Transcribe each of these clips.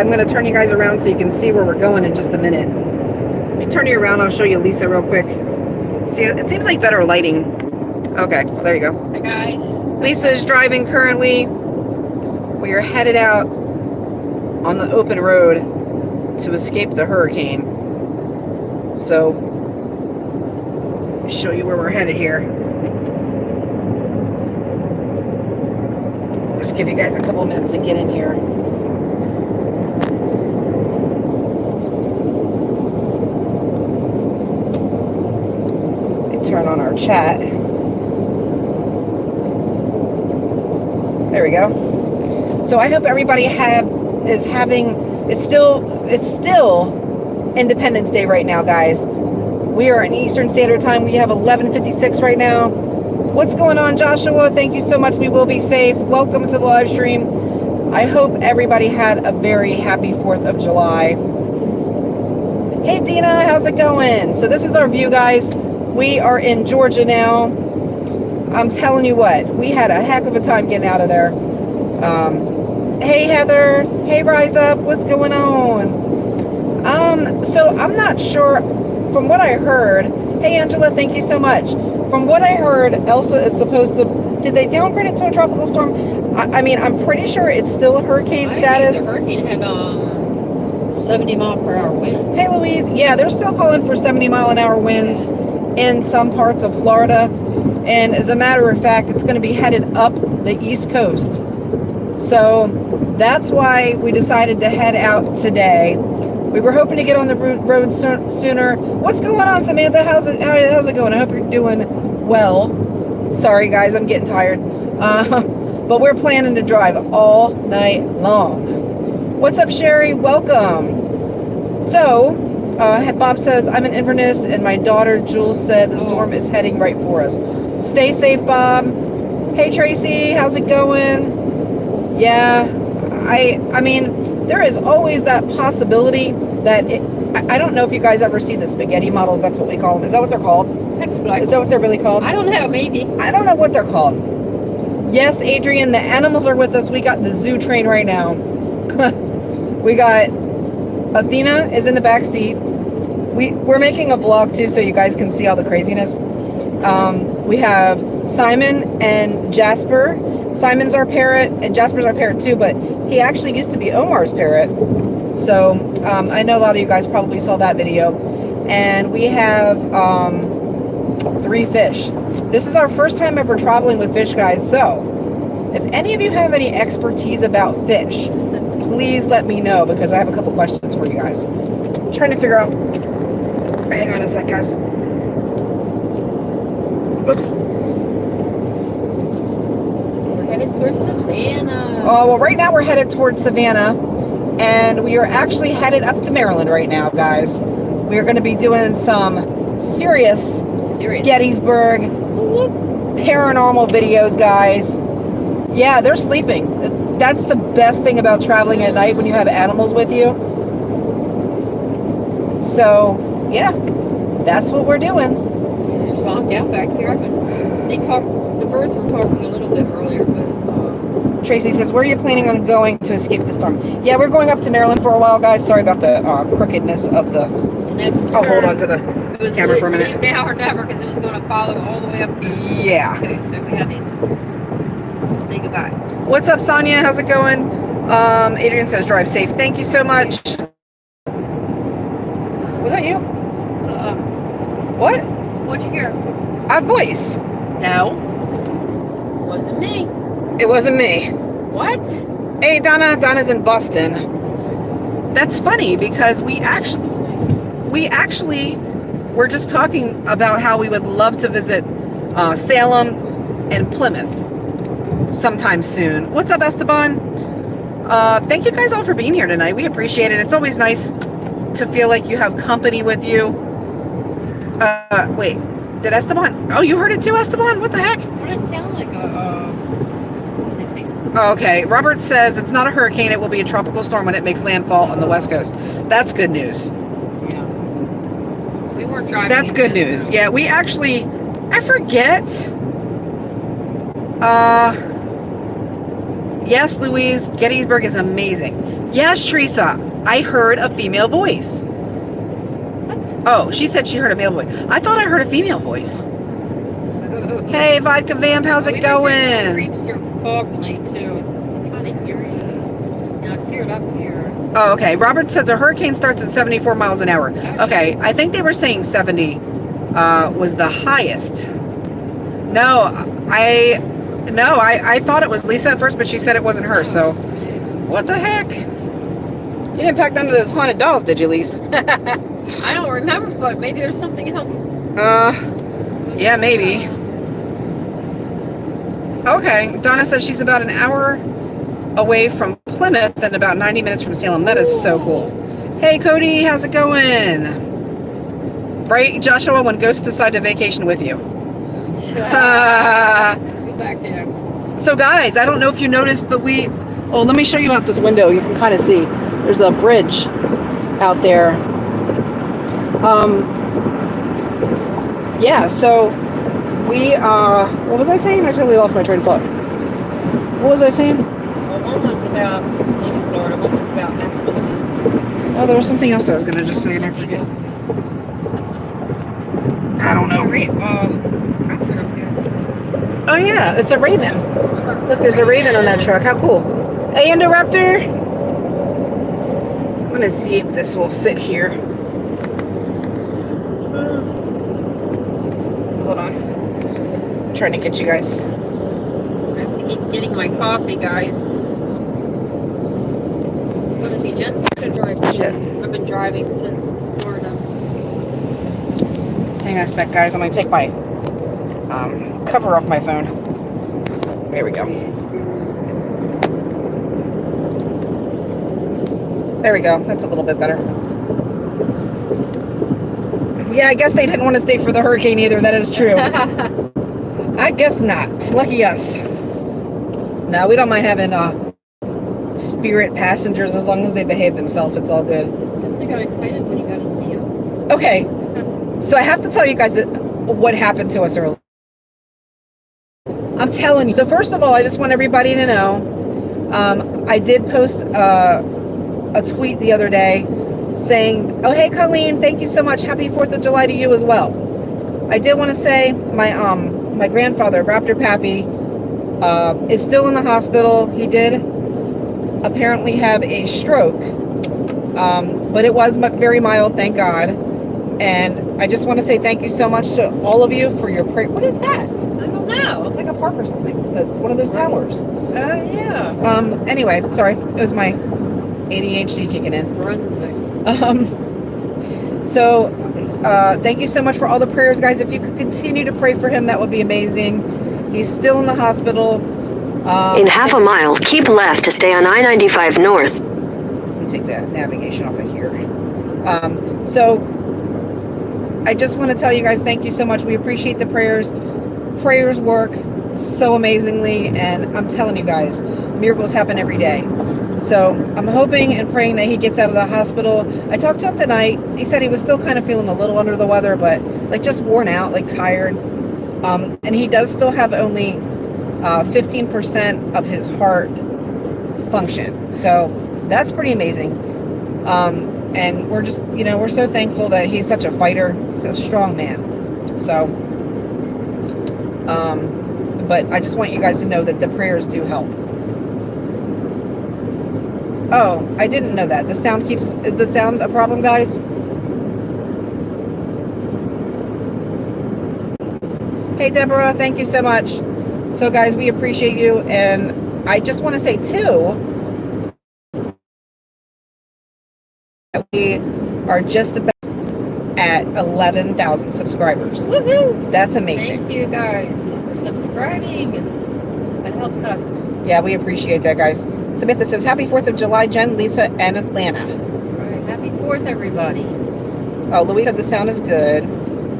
I'm going to turn you guys around so you can see where we're going in just a minute. Let me turn you around. I'll show you Lisa real quick. See, it seems like better lighting. Okay, well, there you go. Hi guys. Lisa is driving currently. We are headed out on the open road to escape the hurricane. So, show you where we're headed here. Just give you guys a couple minutes to get in here. Turn on our chat. There we go. So I hope everybody have is having it's still it's still Independence Day right now, guys. We are in Eastern Standard Time. We have 11:56 right now. What's going on, Joshua? Thank you so much. We will be safe. Welcome to the live stream. I hope everybody had a very happy 4th of July. Hey Dina, how's it going? So this is our view, guys. We are in Georgia now. I'm telling you what, we had a heck of a time getting out of there. Um, hey Heather, hey Rise Up, what's going on? Um, so I'm not sure, from what I heard, hey Angela, thank you so much. From what I heard, Elsa is supposed to, did they downgrade it to a tropical storm? I, I mean, I'm pretty sure it's still a hurricane I status. think the hurricane had um 70 mile per hour wind. Hey Louise, yeah, they're still calling for 70 mile an hour winds in some parts of Florida. And as a matter of fact, it's going to be headed up the East Coast. So that's why we decided to head out today. We were hoping to get on the road so- sooner. What's going on, Samantha? How's it, how, how's it going? I hope you're doing well. Sorry, guys, I'm getting tired. Uh, but we're planning to drive all night long. What's up, Sherry? Welcome. So, uh, Bob says, I'm in Inverness, and my daughter Jules said the storm is heading right for us. Stay safe, Bob. Hey, Tracy, how's it going? Yeah, I, I mean, there is always that possibility that it, I I don't know if you guys ever see the spaghetti models. That's what we call them. Is that what they're called? That's what I Is that what they're really called? I don't know, maybe. I don't know what they're called. Yes, Adrian, the animals are with us. We got the zoo train right now. we got Athena is in the back seat. We we're making a vlog too, so you guys can see all the craziness. Um, we have Simon and Jasper. Simon's our parrot, and Jasper's our parrot too. But he actually used to be Omar's parrot. So um, I know a lot of you guys probably saw that video. And we have um, three fish. This is our first time ever traveling with fish, guys. So if any of you have any expertise about fish, please let me know because I have a couple questions for you guys. I'm trying to figure out. Hang on a sec, guys. We're headed towards Savannah. Oh, well, right now we're headed towards Savannah, and we are actually headed up to Maryland right now, guys. We are going to be doing some serious Serious. Gettysburg paranormal videos, guys. Yeah, they're sleeping. That's the best thing about traveling at night when you have animals with you. So, yeah, that's what we're doing. Zonked out back here. They talk. The birds were talking a little bit earlier, but uh, Tracy says, where are you planning on going to escape the storm? Yeah, we're going up to Maryland for a while, guys. Sorry about the uh, crookedness of the... I'll hold on to the It was camera for a minute. Now or never, because it was going to follow all the way up. Yeah. Coast, so we had to say goodbye. What's up, Sonia? How's it going? Um, Adrian says, drive safe. Thank you so much. Was that you? Uh, What? what'd you hear? A voice. No, wasn't me. It wasn't me. What? Hey, Donna. Donna's in Boston. That's funny because we actually, we actually were just talking about how we would love to visit uh, Salem and Plymouth sometime soon. What's up, Esteban? Uh, thank you guys all for being here tonight. We appreciate it. It's always nice to feel like you have company with you. Uh, wait, did Esteban? Oh, you heard it too, Esteban? What the heck? What did it sound like? Uh, uh, what did they say something? Okay, Robert says it's not a hurricane. It will be a tropical storm when it makes landfall on the west coast. That's good news. Yeah. We weren't driving. That's good then, news. so- Yeah, we actually, I forget. Uh, yes, Louise, Gettysburg is amazing. Yes, Teresa. I heard a female voice. Oh, she said she heard a male voice. I thought I heard a female voice. Hey, Vodka Vamp, how's it We went through some going? Creeps through fog night too. It's kind of eerie. Now cleared up here. Oh, okay. Robert says a hurricane starts at 74 miles an hour. Okay, I think they were saying 70 uh, was the highest. No, I no, I, I thought it was Lisa at first, but she said it wasn't her. So what the heck? You didn't pack none of those haunted dolls, did you, Lise? I don't remember, but maybe there's something else. Uh, yeah, maybe. Okay, Donna says she's about an hour away from Plymouth and about 90 minutes from Salem. That is so cool. Hey, Cody, how's it going? Right, Joshua, when ghosts decide to vacation with you. Back there. so, guys, I don't know if you noticed, but we. Oh, let me show you out this window. You can kind of see. There's a bridge out there. Um. Yeah. So we. Uh. What was I saying? I totally lost my train of thought. What was I saying? Well, one was about maybe Florida. One was about Massachusetts. Oh, there was something else I was gonna just say and I forget. I don't know. um, raptor up there. Oh yeah, it's a raven. Look, there's a raven on that truck. How cool. Hey, Indoraptor. I'm gonna see if this will sit here. Hold on. Trying to get you guys. I have to keep getting my coffee, guys. It's gonna be Jen's gonna drive. Shit. I've been driving since Florida. Hang on a sec, guys. I'm gonna take my um, cover off my phone. There we go. There we go. That's a little bit better. Yeah, I guess they didn't want to stay for the hurricane either. That is true. I guess not. Lucky us. No, we don't mind having uh, spirit passengers as long as they behave themselves. It's all good. I Guess I got excited when you got in Leo. Okay, so I have to tell you guys what happened to us earlier. I'm telling you. So first of all, I just want everybody to know, um, I did post uh, a tweet the other day saying, "Oh hey Colleen, thank you so much. Happy Fourth of July to you as well." I did want to say my um my grandfather Raptor Pappy uh, is still in the hospital. He did apparently have a stroke, um, but it was very mild, thank God. And I just want to say thank you so much to all of you for your prayer. What is that? I don't know. It's like a park or something. The, one of those towers. Uh, yeah. Um. Anyway, sorry. It was my ADHD kicking in. Brunswick. Um. So, uh, thank you so much for all the prayers, guys. If you could continue to pray for him, that would be amazing. He's still in the hospital. Um, In half a mile, keep left to stay on I 95 North. Let me take the navigation off of here. Um, so I just want to tell you guys thank you so much. We appreciate the prayers. Prayers work so amazingly, and I'm telling you guys, miracles happen every day. So I'm hoping and praying that he gets out of the hospital. I talked to him tonight. He said he was still kind of feeling a little under the weather, but like just worn out, like tired. Um, and he does still have only uh, 15% of his heart function. So that's pretty amazing. Um, and we're just, you know, we're so thankful that he's such a fighter, he's a strong man. So, um, but I just want you guys to know that the prayers do help. Oh, I didn't know that. The sound keeps, is the sound a problem, guys? Hey, Deborah, thank you so much. So, guys, we appreciate you. And I just want to say, too, that we are just about at 11,000 subscribers. Woohoo! That's amazing. Thank you guys for subscribing. That helps us. Yeah, we appreciate that, guys. Samantha says, Happy 4th of July, Jen, Lisa, and Atlanta. Right. Happy Fourth, everybody. Oh, Louise said the sound is good.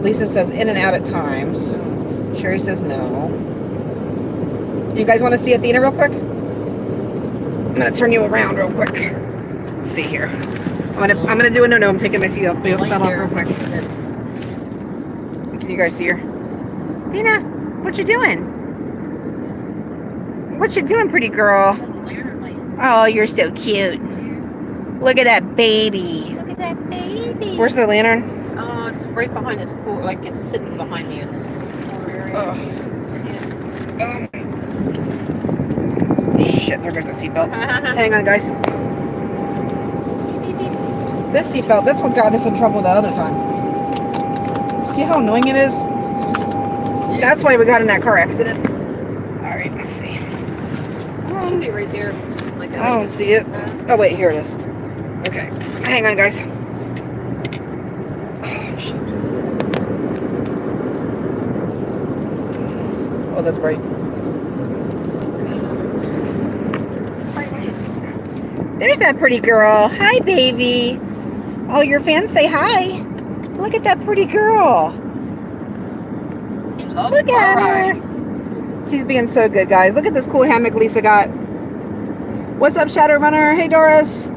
Lisa says, in and out at times. Sherry says, no. You guys want to see Athena real quick? I'm going to turn you around real quick. Let's see here. I'm going to I'm gonna do a no-no. I'm taking my seat off, belt off real quick. Can you guys see her? Athena, what you doing? What you doing, pretty girl? Oh, you're so cute. Look at that baby. Look at that baby. Where's the lantern? Oh, it's right behind this corner. Like it's sitting behind me in this corner area. Oh. Um, shit, there goes the seatbelt. Hang on, guys. This seatbelt, that's what got us in trouble that other time. See how annoying it is? That's why we got in that car accident. All right, let's see. Should be right there. Like I don't see it. Oh, wait, here it is. Okay. Hang on, guys. Oh. Oh, that's bright. There's that pretty girl. Hi, baby. All your fans say hi. Look at that pretty girl. She loves Look at her. rides. She's being so good, guys. Look at this cool hammock Lisa got. What's up, Shadowrunner? Hey, Doris.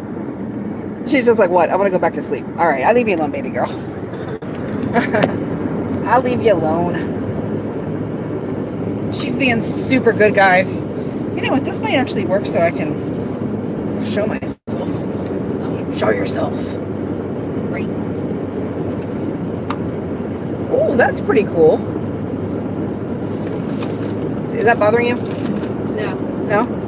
She's just like, what? I want to go back to sleep. All right, I'll leave you alone, baby girl. I'll leave you alone. She's being super good, guys. You know what? This might actually work so I can show myself. Show yourself. Great. Oh, that's pretty cool. Is that bothering you? No, No?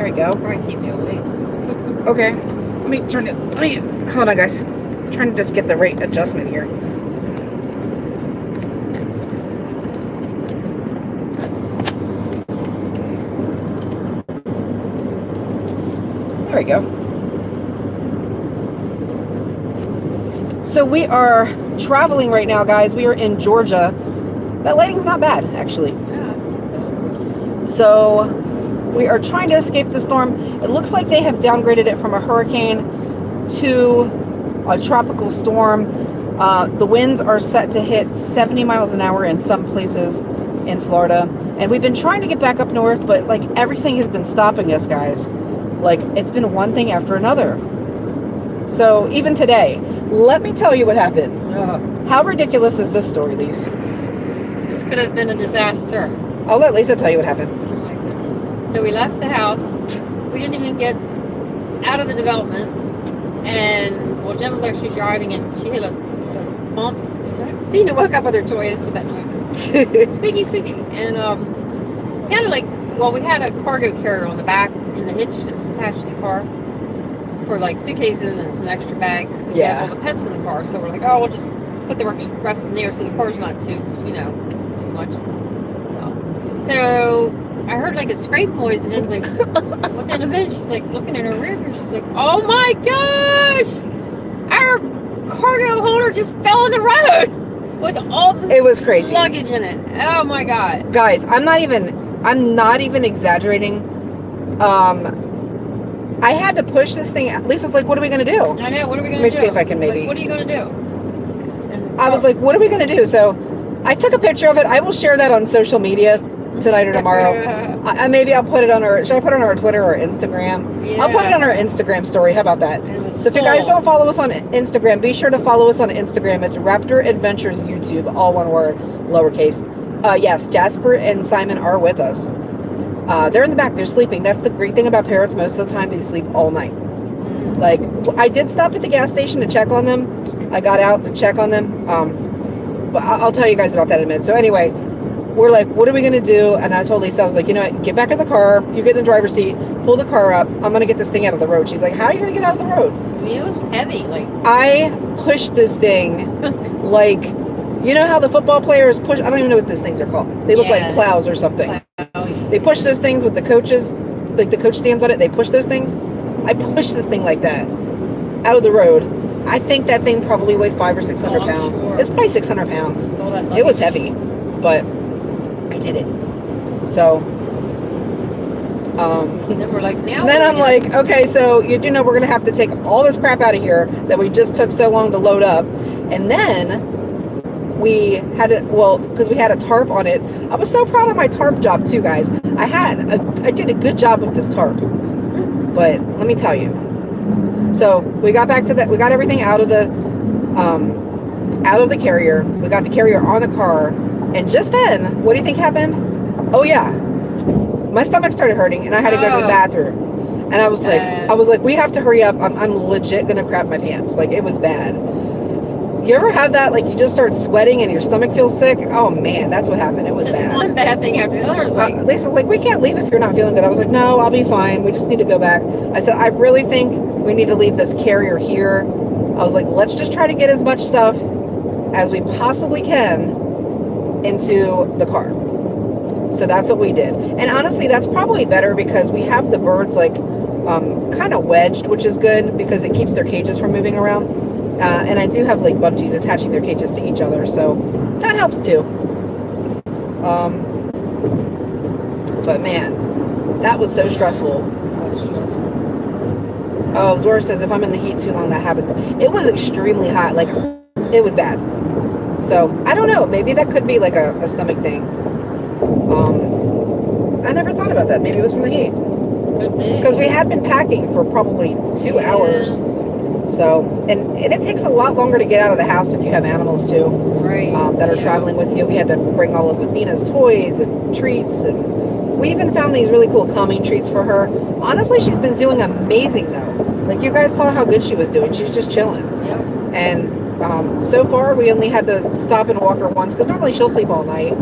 There we go. probably keep you awake. Okay. Let me turn it. Let me. Hold on, guys. I'm trying to just get the right adjustment here. There we go. So we are traveling right now, guys. We are in Georgia. That lighting's not bad, actually. Yeah, it's not bad. So we are trying to escape the storm. It looks like they have downgraded it from a hurricane to a tropical storm. Uh, the winds are set to hit 70 miles an hour in some places in Florida. And we've been trying to get back up north, but like everything has been stopping us, guys. Like it's been one thing after another. So even today, let me tell you what happened. Ugh. How ridiculous is this story, Lise? This could have been a disaster. I'll let Lisa tell you what happened. So we left the house. We didn't even get out of the development. And, well, Jen was actually driving and she hit a, a bump. Dina woke up with her toy. That's what that noise is. Squeaky, squeaky. And um, it sounded like, well, we had a cargo carrier on the back in the hitch that was attached to the car for like suitcases and some extra bags. 'cause we had all the pets in the car. So we're like, oh, we'll just put the rest in there so the car's not too, you know, too much. So I heard like a scrape noise, and it's like, within a minute, she's like looking in her rear view. She's like, oh my gosh, our cargo holder just fell in the road with all this It was crazy. luggage in it. Oh my god. guys i'm not even i'm not even exaggerating um i had to push this thing lisa's like what are we gonna do I know. What are we gonna do? Let me do? see if I can Like, maybe- what are you gonna do? And i was like what are we gonna do so i took a picture of it i will share that on social media tonight or tomorrow I, I- maybe i'll put it on our should i put it on our twitter or instagram yeah. i'll put it on our instagram story how about that so if you guys don't follow us on instagram be sure to follow us on instagram it's raptor adventures youtube all one word lowercase uh yes jasper and simon are with us uh, they're in the back. They're sleeping. That's the great thing about parrots. Most of the time, they sleep all night. Mm. Like I did stop at the gas station to check on them. I got out to check on them. Um, but I'll tell you guys about that in a minute. So anyway, we're like, what are we gonna do? And I told Lisa, I was like, you know what? Get back in the car. You get in the driver's seat. Pull the car up. I'm gonna get this thing out of the road. She's like, how are you gonna get out of the road? I mean, it was heavy. Like I pushed this thing like, you know how the football players push? I don't even know what those things are called. They look like plows or something. plow. They push those things with the coaches, like the coach stands on it. They push those things. I pushed this thing like that out of the road. I think that thing probably weighed five or six hundred Oh, pounds. sure. It's probably six hundred pounds. It was heavy, but I did it. So, um, And then we're like, now. then I'm like, okay, so you do know we're gonna have to take all this crap out of here that we just took so long to load up, and then we had it well because we had a tarp on it. I was so proud of my tarp job too, guys. I had a, I did a good job with this tarp, but let me tell you. So we got back to that. We got everything out of the um, out of the carrier. We got the carrier on the car, and just then, what do you think happened? Oh yeah, my stomach started hurting, and I had to go to the Oh. bathroom. And I was like, Uh. I was like, we have to hurry up. I'm, I'm legit gonna crap my pants. Like it was bad. You ever have that? Like you just start sweating and your stomach feels sick. Oh man, that's what happened. It was Just bad. one bad thing after the other. Like, Uh, Lisa's like, we can't leave if you're not feeling good. I was like, no, I'll be fine. We just need to go back. I said, I really think we need to leave this carrier here. I was like, let's just try to get as much stuff as we possibly can into the car. So that's what we did. And honestly, that's probably better because we have the birds like um, kind of wedged, which is good because it keeps their cages from moving around. Uh, and I do have like bungees attaching their cages to each other, so that helps too. Um, but man, that was so stressful. stressful. Oh, Dora says if I'm in the heat too long, that happens. It was extremely hot. Like, it was bad. So, I don't know. Maybe that could be like a, a stomach thing. Um, I never thought about that. Maybe it was from the heat. Be. Because we had been packing for probably two Yeah. hours. So, and, and it takes a lot longer to get out of the house if you have animals too right. um, that are yeah. traveling with you. We had to bring all of Athena's toys and treats, and we even found these really cool calming treats for her. Honestly, she's been doing amazing though. Like you guys saw how good she was doing. She's just chilling. Yep. And um, so far, we only had to stop and walk her once because normally she'll sleep all night.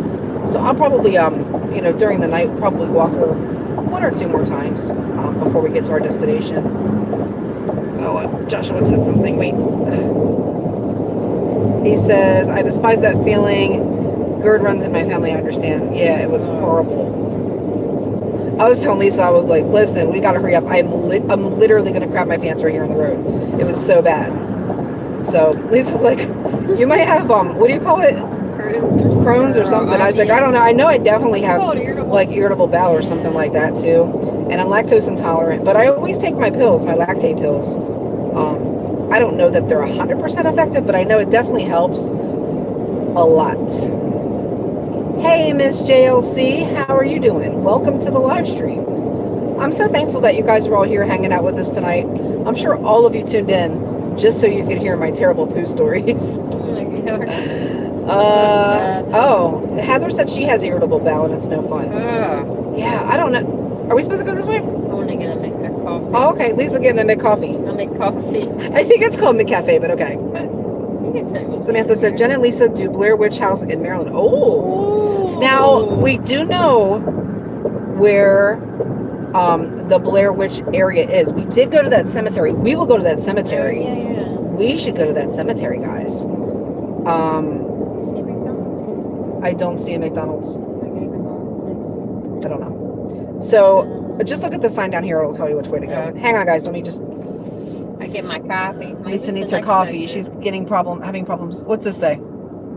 So I'll probably, um, you know, during the night, probably walk her one or two more times um, before we get to our destination. Oh, uh, Joshua says something. Wait. He says, I despise that feeling. GERD runs in my family, I understand. Yeah, it was horrible. I was telling Lisa, I was like, listen, we gotta hurry up. I'm, li- I'm literally gonna crap my pants right here on the road. It was so bad. So Lisa's like, you might have, um, what do you call it? Crohn's or, Crohn's or something. I was like, I don't know. I know I definitely have like irritable bowel or something like that too. And I'm lactose intolerant, but I always take my pills, my Lactaid pills. Um, I don't know that they're 100% effective, but I know it definitely helps a lot. Hey, Miss JLC, how are you doing? Welcome to the live stream. I'm so thankful that you guys are all here hanging out with us tonight. I'm sure all of you tuned in just so you could hear my terrible poo stories. Uh, oh, Heather said she has irritable bowel and it's no fun. Ugh. Yeah, I don't know. Are we supposed to go this way? I want to get a make a coffee. Oh, okay. Lisa getting a Mc coffee. I'll make coffee. I think it's called McCafe, but okay. I think it's it. Samantha said Jen and Lisa do Blair Witch House in Maryland. Oh, Ooh. now we do know where um, the Blair Witch area is. We did go to that cemetery. We will go to that cemetery. Yeah, yeah. We should go to that cemetery, guys. Um, see McDonald's? I don't see a McDonald's. I don't know. So just look at the sign down here. It'll tell you which way to go. Okay. Hang on, guys. Let me just. I get my coffee. Maybe Lisa needs her coffee. section. She's getting problem, having problems. What's this say?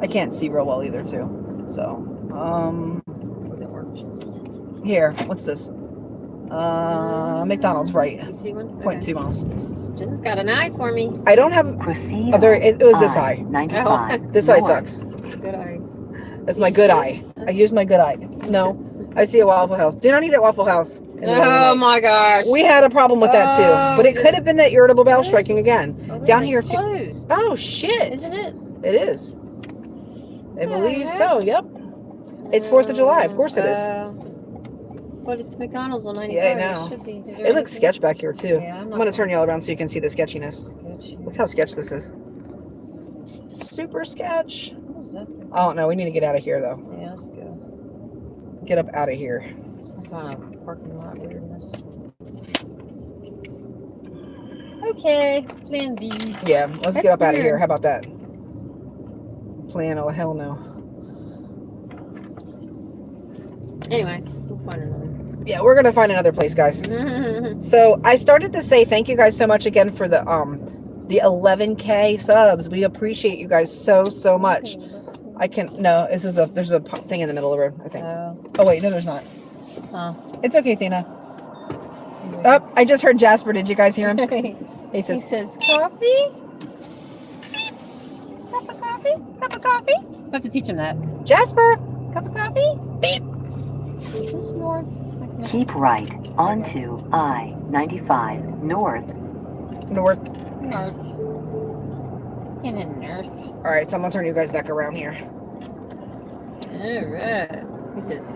I can't see real well either, too. So, um, For the oranges. here. What's this? Uh, McDonald's, right? You see one? Okay. two miles. Jen's got an eye for me. I don't have Proceed a very. on It, it was this eye. I-95 This eye sucks. Good eye. That's my good eye. I use my good eye. No, I see a Waffle House. Do not eat at Waffle House. in the middle of the Oh my gosh. We had a problem with that too, Oh, but it could have been that irritable bowel striking again. Oh, down is here too. Oh shit! isn't it? It is. I Yeah, believe right? so. Yep. It's 4th of July, of course it is. Uh, but it's McDonald's on 95. Yeah, I know. It, should be. Is there It looks anything- sketch back here too. Yeah, I'm I'm gonna turn you all around so you can see the sketchiness. Sketch. Look how sketch this is. Super sketch. What is that? Oh no, we need to get out of here though. Yeah, let's go. Get up out of here. Some kind of parking lot weirdness. Okay, plan B. Yeah, let's That's get up out of here. How about that? Plan? Oh hell no. Anyway, we'll find another. Yeah, we're gonna find another place, guys. So I started to say thank you guys so much again for the um the 11k subs. We appreciate you guys so so much. I can no, this is a there's a thing in the middle of the road. I think. Oh, Oh wait, no, there's not. huh. It's okay, Tina. Oh, I just heard Jasper. Did you guys hear him? He says. he says, says, coffee? Cup of coffee? Cup of coffee? I have to teach him that. Jasper. Cup of coffee? Beep. This Is north? Like my- Keep right onto I-95 north. North. North. In the north. All right, so I'm gonna turn you guys back around here. Alright. He says,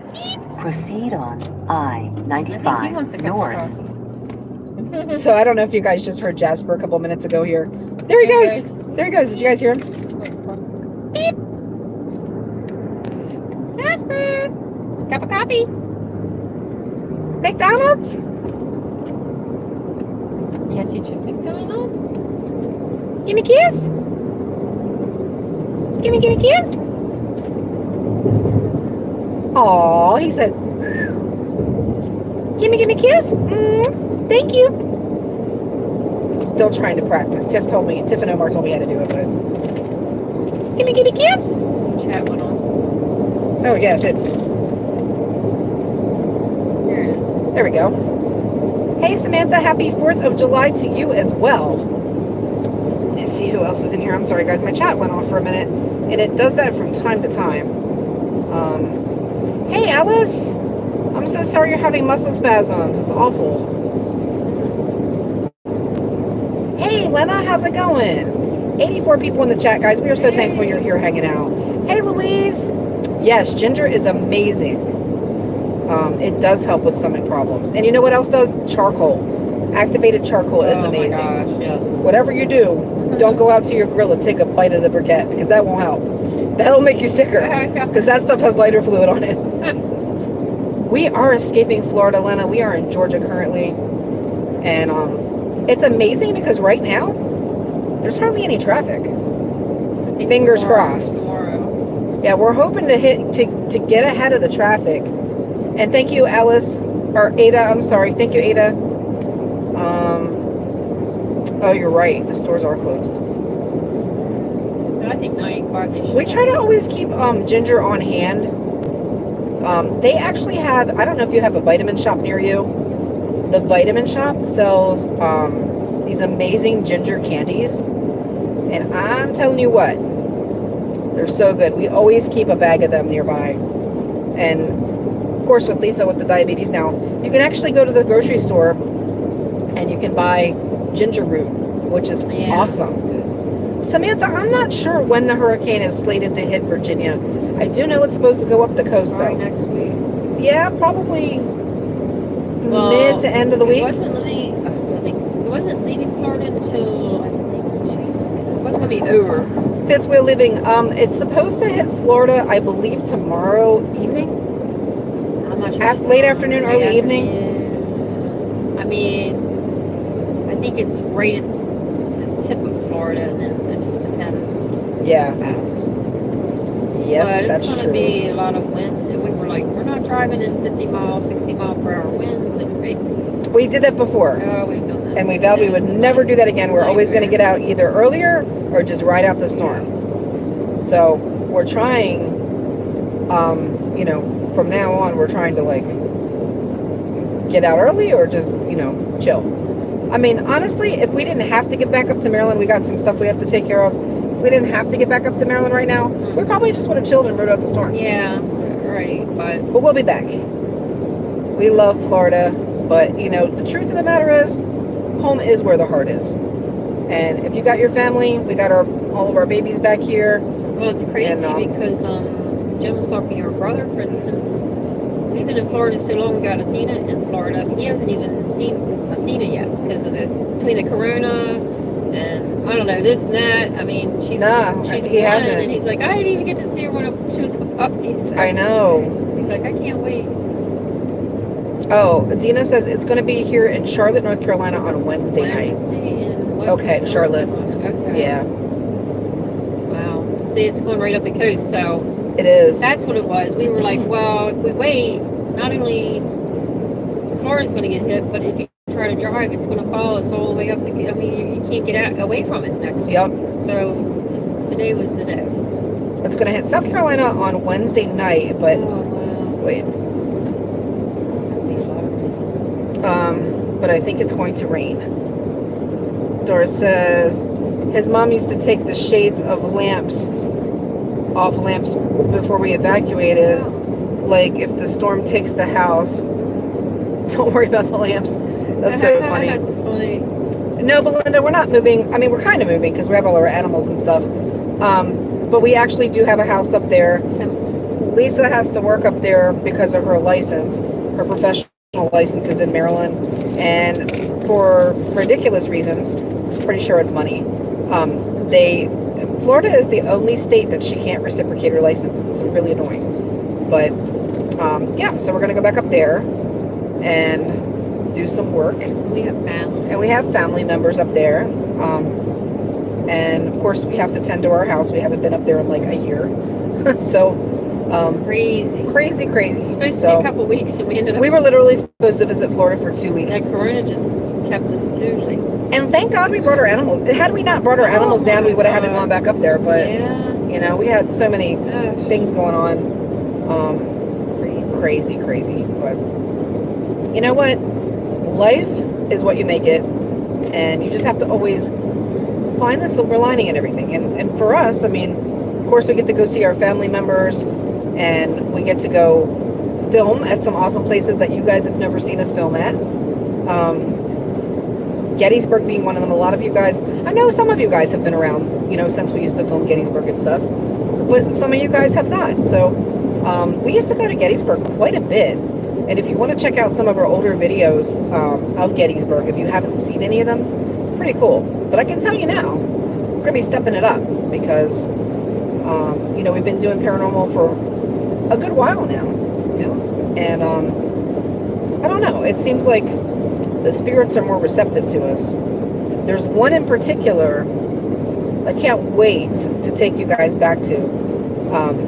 Proceed on I think he wants a I-95 north. So I don't know if you guys just heard Jasper a couple minutes ago here. There he There he goes. There he goes. Did you guys hear him? Jasper! Cup of coffee? McDonald's? Yeah, teacher McDonald's. Give me a kiss. Give me, give me a kiss. Aw, he said, give me, give me a kiss. Mm, thank you. Still trying to practice. Tiff told me, Tiff and Omar told me how to do it, but. Give me, give me a kiss. Chat went on. Oh, yes, it. Here it is. There we go. Hey, Samantha, happy 4th of July to you as well. Let's see who else is in here. I'm sorry, guys. My chat went off for a minute, and it does that from time to time. Um, hey, Alice. I'm so sorry you're having muscle spasms. It's awful. Hey, Lena, how's it going? 84 people in the chat, guys. We are so thankful you're here hanging out. Hey, Louise. Yes, ginger is amazing. Um, it does help with stomach problems. And you know what else does? Charcoal. Activated charcoal is oh amazing. my gosh, yes. Whatever you do, don't go out to your grill and take a bite of the briquette because that won't help. That'll make you sicker because that stuff has lighter fluid on it. we are escaping Florida, Lena. We are in Georgia currently. And um, it's amazing because right now, there's hardly any traffic. Fingers tomorrow- crossed. Tomorrow. Yeah, we're hoping to hit to, to get ahead of the traffic. And thank you, Alice or Ada. I'm sorry. Thank you, Ada. Um. Oh, you're right. The stores are closed. I think 95 they We try to always keep um, ginger on hand. Um, they actually have. I don't know if you have a vitamin shop near you. The vitamin shop sells um, these amazing ginger candies, and I'm telling you what, they're so good. We always keep a bag of them nearby, and course with Lisa with the diabetes now, you can actually go to the grocery store and you can buy ginger root, which is Yeah. awesome. Samantha, I'm not sure when the hurricane is slated to hit Virginia. I do know it's supposed to go up the coast Probably though. next week. Yeah, probably Well, mid to end of the It week. wasn't leaving. Leaving- it wasn't leaving Florida until I think Tuesday. It wasn't gonna be over. Fifth wheel living. Um, it's supposed to hit Florida, I believe, tomorrow evening. I'm not sure. Af- late afternoon, late early evening? I mean, I think it's right at the tip of Florida, and then it just depends. Yeah. Yes, but that's it's going to be a lot of wind, and we were like, we're not driving in 50 mile, 60 mile per hour winds, and we, We did that before, oh, we've done that. and we vowed we would never do that again. We're always going to get out either earlier or just ride out the storm. So we're trying, um, you know, from now on, we're trying to like get out early or just, you know, chill. I mean, honestly, if we didn't have to get back up to Maryland, we got some stuff we have to take care of. If we didn't have to get back up to Maryland right now, we probably just would have chilled and rode out the storm. Yeah, right. But But we'll be back. We love Florida, but you know, the truth of the matter is, home is where the heart is. And if you got your family, we got our all of our babies back here. well, it's crazy And, um, because um, Jim was talking to her brother, for instance. We've been in Florida so long. We got Athena in Florida. He hasn't even seen Athena yet because of the between the corona and I don't know this and that. I mean, she's Nah, she's he hasn't. and he's like, I didn't even get to see her when she was a puppy. So I know. He's like, I can't wait. Oh, Dina says it's going to be here in Charlotte, North Carolina on Wednesday night. Wednesday in Okay, Charlotte. Okay. Yeah, Wow. See, it's going right up the coast, so it is. that's what it was. We were like, well, if we wait, not only Florida's going to get hit, but if you try to drive, it's going to follow us all the way up the. I mean, you, you can't get out away from it next week. Yep. So today was the day. It's going to hit South Carolina on Wednesday night, but oh wow. wait. That'd be a lot of rain. Um, but I think it's going to rain. Doris says his mom used to take the shades of lamps off lamps before we evacuated. Like if the storm takes the house, don't worry about the lamps. That's so funny. That's funny. No, Belinda, we're not moving. I mean, we're kind of moving because we have all our animals and stuff. Um, but we actually do have a house up there. Lisa has to work up there because of her license. Her professional license is in Maryland. And for ridiculous reasons. Pretty sure it's money. Um, they Florida is the only state that she can't reciprocate her license. It's really annoying. But um, yeah, so we're gonna go back up there and do some work. We have family. And we have family members up there. Um, and of course, we have to tend to our house. We haven't been up there in like a year. so um, Crazy. crazy, crazy. Was supposed to be a couple weeks, and we ended up. we were literally supposed to visit Florida for two weeks. That Corona just kept us too. Like, And thank God we brought our animals. Had we not brought our animals down, we would have had to gone back up there. But yeah. you know, we had so many Ugh, things going on. Um, crazy. crazy, crazy. But you know what? Life is what you make it, and you just have to always find the silver lining in everything. And and for us, I mean, of course, we get to go see our family members, and we get to go film at some awesome places that you guys have never seen us film at. Um, Gettysburg being one of them. A lot of you guys, I know some of you guys have been around, you know, since we used to film Gettysburg and stuff, but some of you guys have not. So um, we used to go to Gettysburg quite a bit. And if you want to check out some of our older videos um, of Gettysburg, if you haven't seen any of them, pretty cool. But I can tell you now, we're going to be stepping it up because, um, you know, we've been doing paranormal for a good while now. Yeah. And um, I don't know, it seems like the spirits are more receptive to us. There's one in particular I can't wait to take you guys back to. Um,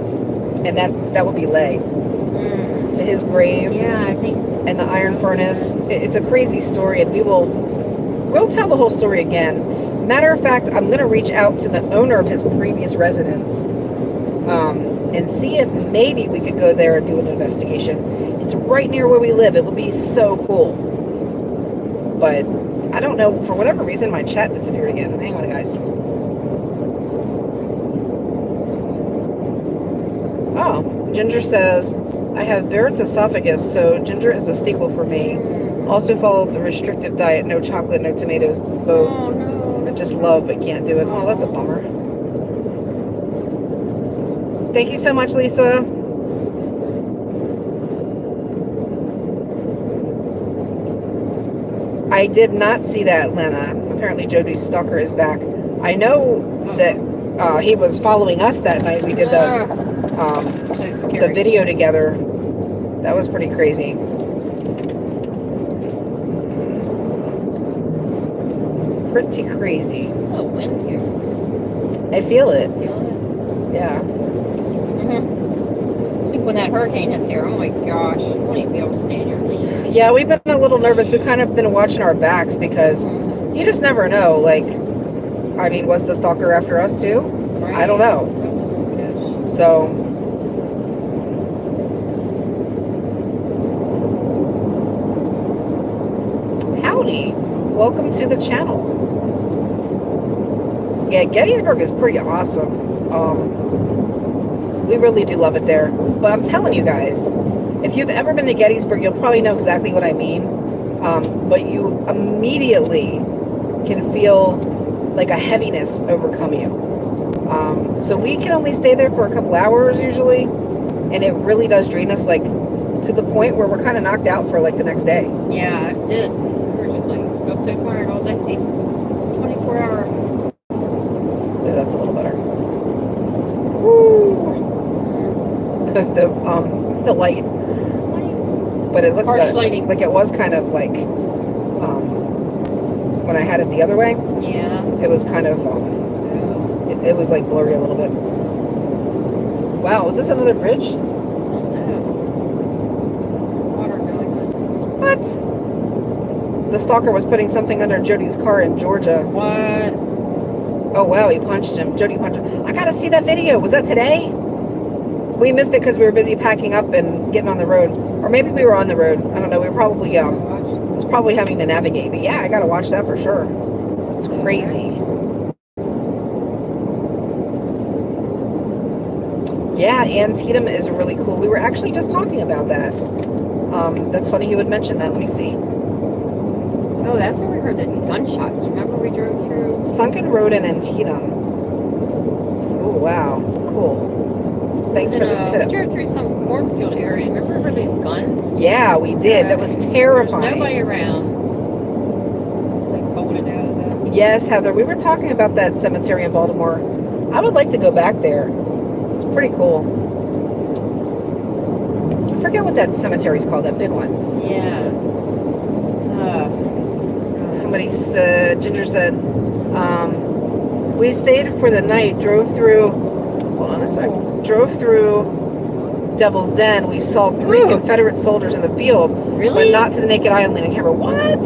and that, that would be Lay. Mm. To his grave Yeah, I think. and the iron furnace. It- It's a crazy story, and we will we'll tell the whole story again. Matter of fact, I'm going to reach out to the owner of his previous residence um, and see if maybe we could go there and do an investigation. It's right near where we live. It would be so cool. But I don't know. For whatever reason, my chat disappeared again. Hang on, guys. Oh, Ginger says, I have Barrett's esophagus, so ginger is a staple for me. Also follow the restrictive diet, no chocolate, no tomatoes, both. Oh no. I just love but can't do it. Oh, that's a bummer. Thank you so much, Lisa. I did not see that, Lena. Apparently Jody's stalker is back. I know that uh, he was following us that night. We did the um, so the video together. That was pretty crazy. Pretty crazy. Oh, wind here. I feel it. Feel Yeah. it? Mhm. I think when that hurricane hits here, oh my gosh, I won't even be able to stand here. Yeah, we've been a little nervous. We've kind of been watching our backs because you just never know. Like, I mean, was the stalker after us too? I don't know. So. Howdy. Welcome to the channel. Yeah, Gettysburg is pretty awesome. Um, we really do love it there. But I'm telling you guys, if you've ever been to Gettysburg, you'll probably know exactly what I mean. Um, but you immediately can feel like a heaviness overcome you. Um, so we can only stay there for a couple hours usually, and it really does drain us like to the point where we're kind of knocked out for like the next day. Yeah, it did. We were just like, I'm so tired all day. 24 hour. Yeah, that's a little better. Woo! Mm. The, the um the light, but it looks Harsh lighting. like it was kind of like um when I had it the other way, Yeah. it was kind of um it, it was like blurry a little bit. Wow, is this another bridge? Water going on. What? The stalker was putting something under Jody's car in Georgia. What? Oh wow, he punched him. Jody punched him. I gotta see that video. Was that today? We missed it because we were busy packing up and getting on the road, or maybe we were on the road. I don't know. We were probably um, was probably having to navigate. But yeah, I gotta watch that for sure. It's crazy. Yeah, Antietam is really cool. We were actually just talking about that. Um, that's funny you would mention that. Let me see. Oh, that's where we heard the gunshots. Remember we drove through? Sunken Road in Antietam. Oh wow, cool. Thanks for the uh, tip. We drove through some cornfield area. Remember we heard these guns? Yeah, we did. That was There's terrifying. nobody around. Yes, Heather. We were talking about that cemetery in Baltimore. I would like to go back there. It's pretty cool. I forget what that cemetery's called, that big one. Yeah. Oh. Somebody said, Ginger said, um, we stayed for the night, drove through, hold on a sec, drove through Devil's Den. We saw three Ooh. Confederate soldiers in the field, Really? but not to the naked eye on camera. What?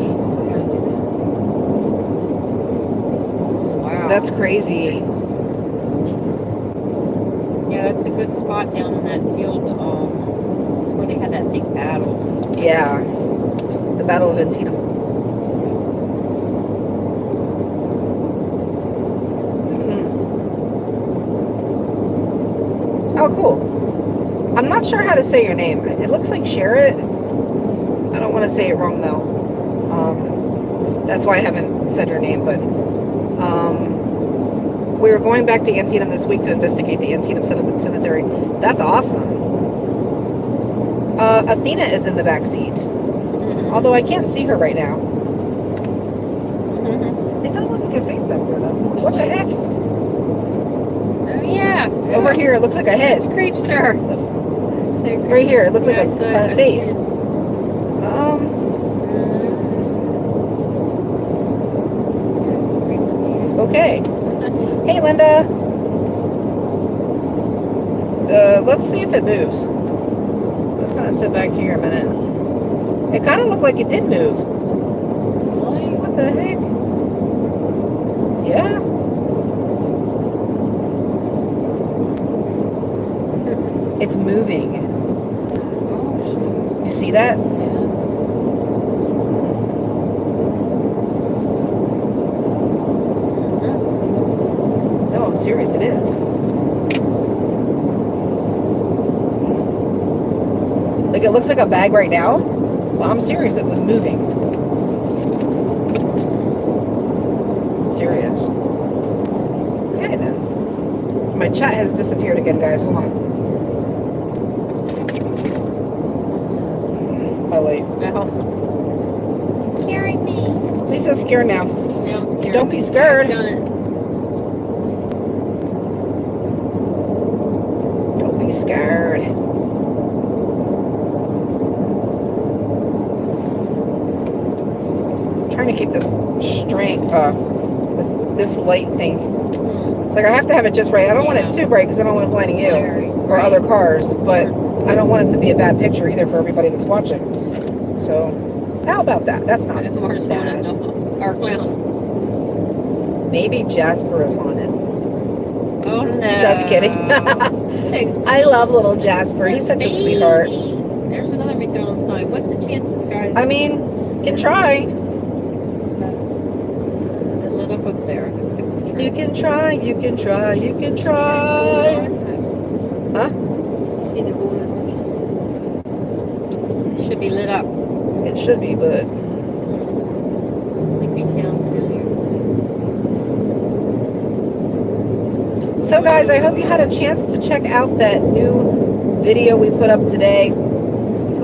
Wow. That's crazy. Yeah, that's a good spot down in that field. Um, where they had that big battle. Yeah. The Battle of Antietam. Mhm. Oh, cool. I'm not sure how to say your name. It looks like Sherrit. I don't want to say it wrong though. Um, that's why I haven't said your name, but um, we were going back to Antietam this week to investigate the Antietam Cemetery. That's awesome. Uh, Athena is in the back seat. Mhm. Although I can't see her right now. Mhm. It does look like a face back there, though. What the heck? Oh yeah. Over here, it looks like a head. It's creepster. Right here, it looks like Yeah, I a, it. a face. Um, okay. Hey, Linda. Uh, let's see if it moves. Let's kind gonna sit back here a minute. It kind of looked like it did move. What the heck? Yeah. It's moving. See that? No, I'm serious. It is. Like it looks like a bag right now. Well, I'm serious. It was moving. I'm serious. Okay then. My chat has disappeared again, guys. Hold on. My light. Scaring me. Lisa's scared now. Yeah, I'm scared. Don't be scared. I've done it. Don't be scared. trying to keep this strength, uh, this this light thing. It's like I have to have it just right. I don't want it too bright because I don't want it blinding you or other cars, but I don't want it to be a bad picture either for everybody that's watching. So, how about that? That's not bad. Haunted, no. Our clown. Maybe Jasper is haunted. Oh no. Just kidding. So I love little Jasper. He's such a sweetheart. There's another McDonald's sign. What's the chances, guys? I mean, you can try. 67. Is it lit up up there? That's the picture. You can try. You can try. You can try. Huh? You see the golden? It should be lit up. It should be, but Sleepy Town's in here. So guys, I hope you had a chance to check out that new video we put up today.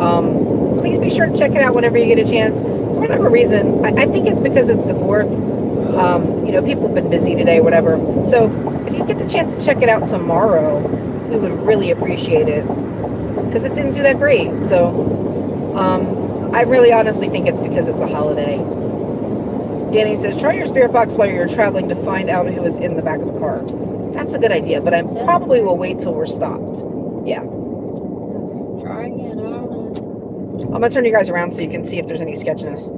Um, please be sure to check it out whenever you get a chance. For whatever reason, I, I think it's because it's the 4th. Um, you know, people have been busy today, whatever. So if you get the chance to check it out tomorrow, we would really appreciate it. Because it didn't do that great. So um, I really honestly think it's because it's a holiday. Danny says, try your spirit box while you're traveling to find out who is in the back of the car. That's a good idea, but I probably will wait till we're stopped. Yeah. Try again. I don't know. I'm gonna turn you guys around so you can see if there's any sketchiness.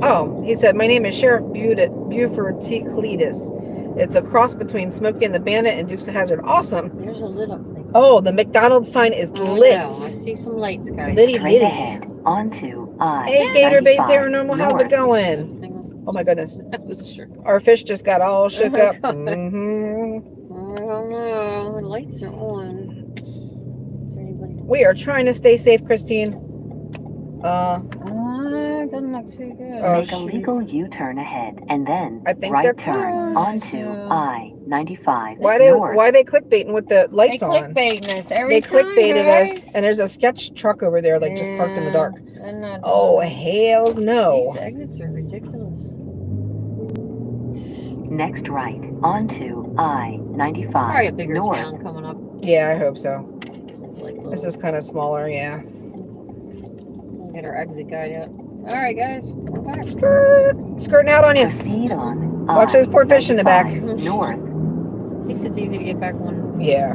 Oh, he said, my name is Sheriff Buford, Buford T. Cletus. It's a cross between Smokey and the Bandit and Dukes of Hazzard. Awesome. There's a lit up thing. Oh, the McDonald's sign is Oh, lit. no. I see some lights, guys. Litty Straight litty. ahead onto I. Uh, hey, Gator Bait 95 Paranormal, how's it north. going? Hang on. Oh my goodness. That was sure. Our fish just got all shook my up. God. hmm I don't know. The lights are on. Is there anybody? We are trying to stay safe, Christine. Uh, Ah, it doesn't look too good. Oh, Make a legal U-turn ahead and then I think they're right turn onto Yeah. I-95 why they north. why they clickbaiting with the they lights on? clickbaiting us every They time, clickbaited us, and there's a sketch truck over there, like just parked in the dark. Not Oh doing hells no! These exits are ridiculous. Next right, onto I-95 Probably a bigger north. town coming up. Yeah, I hope so. This is like This is kind of smaller, yeah. Get our exit guide out. All right, guys, we're back. Skirt, skirting out on you. Proceed on Watch those poor fish in the back. I-95 North. At least it's easy to get back one. Yeah.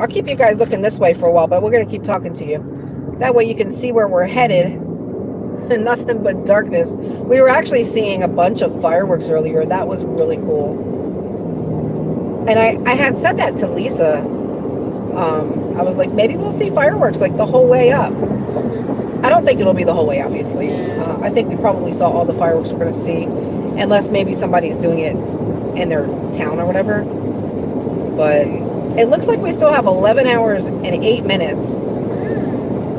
I'll keep you guys looking this way for a while, but we're gonna keep talking to you. That way you can see where we're headed. Nothing but darkness. We were actually seeing a bunch of fireworks earlier. That was really cool. And I, I had said that to Lisa. Um, I was like, maybe we'll see fireworks like the whole way up. Mhm. I don't think it'll be the whole way, obviously. Uh, I think we probably saw all the fireworks we're going to see, unless maybe somebody's doing it in their town or whatever. But it looks like we still have 11 hours and 8 minutes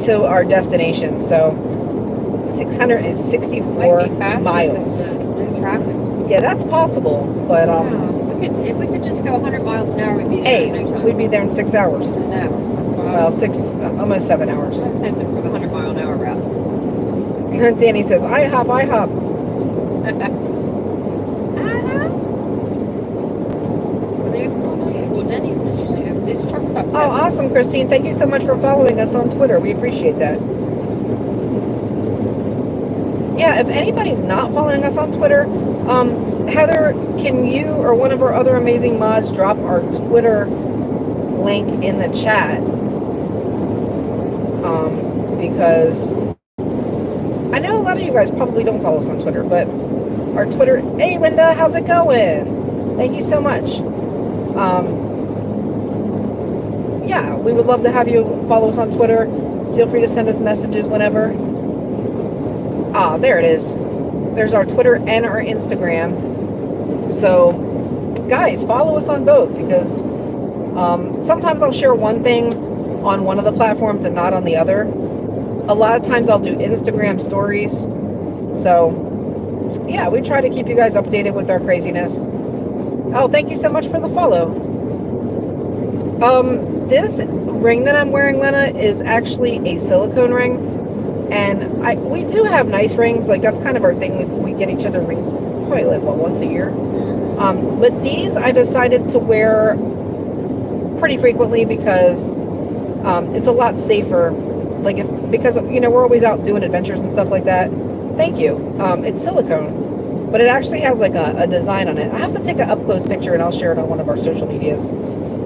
to our destination. So 664 be miles. no traffic. Yeah, that's possible. But um, Yeah, we could, if we could just go 100 miles an hour, we'd be there hey, in no we'd be there in six hours. I know. That's Well, six, uh, almost seven hours. I was hoping for the 100 mile an hour route. Danny says, I hop, I hop. Are they open all night? Well, Denny's is usually. This truck stops Oh, awesome, Christine. Thank you so much for following us on Twitter. We appreciate that. Yeah, if anybody's not following us on Twitter, um, Heather, can you or one of our other amazing mods drop our Twitter link in the chat? Um, because I know a lot of you guys probably don't follow us on Twitter, but our Twitter, hey Linda, how's it going? Thank you so much. Um, yeah, we would love to have you follow us on Twitter. Feel free to send us messages whenever. Ah, there it is. There's our Twitter and our Instagram. So, guys, follow us on both because um, sometimes I'll share one thing on one of the platforms and not on the other. A lot of times I'll do Instagram stories. So, yeah, we try to keep you guys updated with our craziness. Oh, thank you so much for the follow. Um, this ring that I'm wearing, Lena, is actually a silicone ring. And I we do have nice rings, like that's kind of our thing. We, we get each other rings probably like what once a year. Mhm. Um, but these I decided to wear pretty frequently because um, it's a lot safer. Like if because you know we're always out doing adventures and stuff like that. Thank you. Um, it's silicone, but it actually has like a, a design on it. I have to take an up close picture and I'll share it on one of our social medias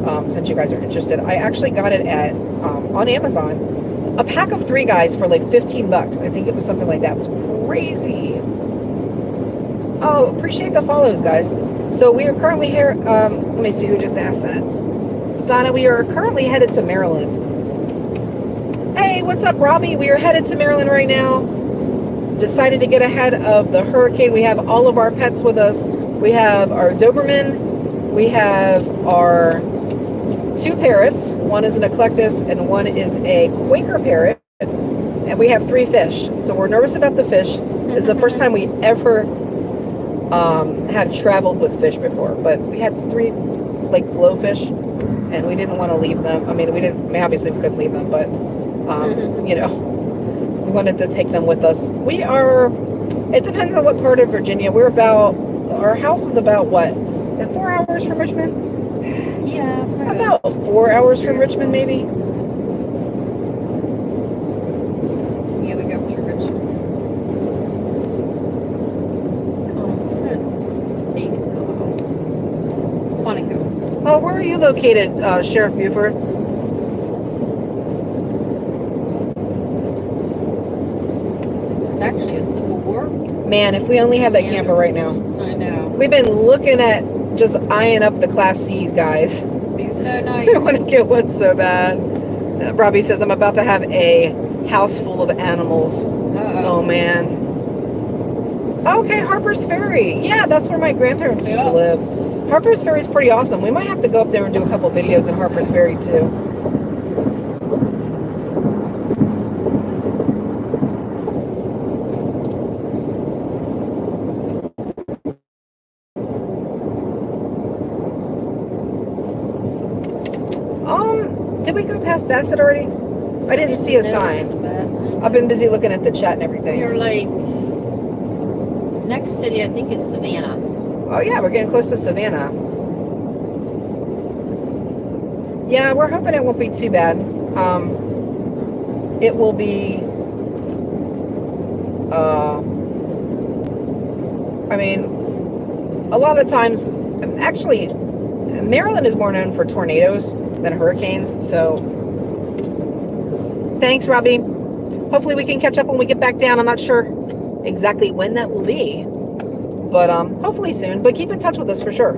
um, since you guys are interested. I actually got it at um, on Amazon. A pack of three guys for like 15 bucks. I think it was something like that. It was crazy. Oh, appreciate the follows, guys. So we are currently here. Um, let me see who just asked that. Donna, we are currently headed to Maryland. Hey, what's up, Robbie? We are headed to Maryland right now. Decided to get ahead of the hurricane. We have all of our pets with us. We have our Doberman. We have our two parrots. One is an eclectus and one is a Quaker parrot. And we have three fish. So we're nervous about the fish. This is the first time we ever um, have traveled with fish before, but we had three like blowfish, and we didn't want to leave them. I mean, we didn't. I mean, obviously, we couldn't leave them, but um, you know, we wanted to take them with us. We are. It depends on what part of Virginia. We're about. Our house is about what? Four hours from Richmond. Yeah, probably About four hours from Richmond, maybe. Yeah, we go through Richmond. Com- What's that? Ace. uh, Quantico. Oh, where are you located, uh, Sheriff Buford? It's actually a Civil War. Man, if we only had that camper right now. I know. We've been looking at just eyeing up the Class C's, guys. Be so nice. I want to get one so bad. Uh, Robbie says, I'm about to have a house full of animals. Uh-oh. Oh, man. Okay, Harper's Ferry. Yeah, that's where my grandparents used Yeah. to live. Harper's Ferry is pretty awesome. We might have to go up there and do a couple videos at Harper's Ferry, too. Um, did we go past Bassett already? I didn't see a sign. I've been busy looking at the chat and everything. You're like next city, I think is Savannah. Oh yeah, we're getting close to Savannah. Yeah, we're hoping it won't be too bad. Um, it will be. Uh, I mean, a lot of times, actually, Maryland is more known for tornadoes than hurricanes. So, thanks, Robbie. Hopefully, we can catch up when we get back down. I'm not sure exactly when that will be, but um, hopefully soon. But keep in touch with us for sure.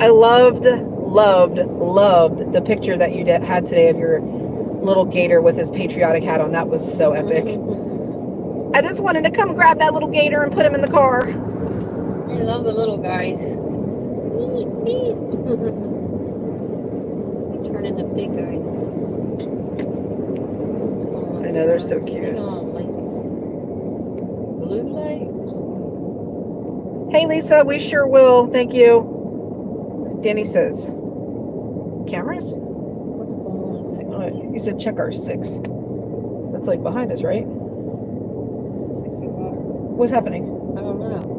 I loved, loved, loved the picture that you did, had today of your little gator with his patriotic hat on. That was so epic. I just wanted to come grab that little gator and put him in the car. I love the little guys. Beep, beep. They Turn into big guys. What's going on I know, they're so cute. Sing on lakes. Blue lakes. Hey, Lisa, we sure will. Thank you. Danny says, cameras? What's going on? Oh, you uh, said check our six. That's like behind us, right? sexy water? What's happening? I don't know.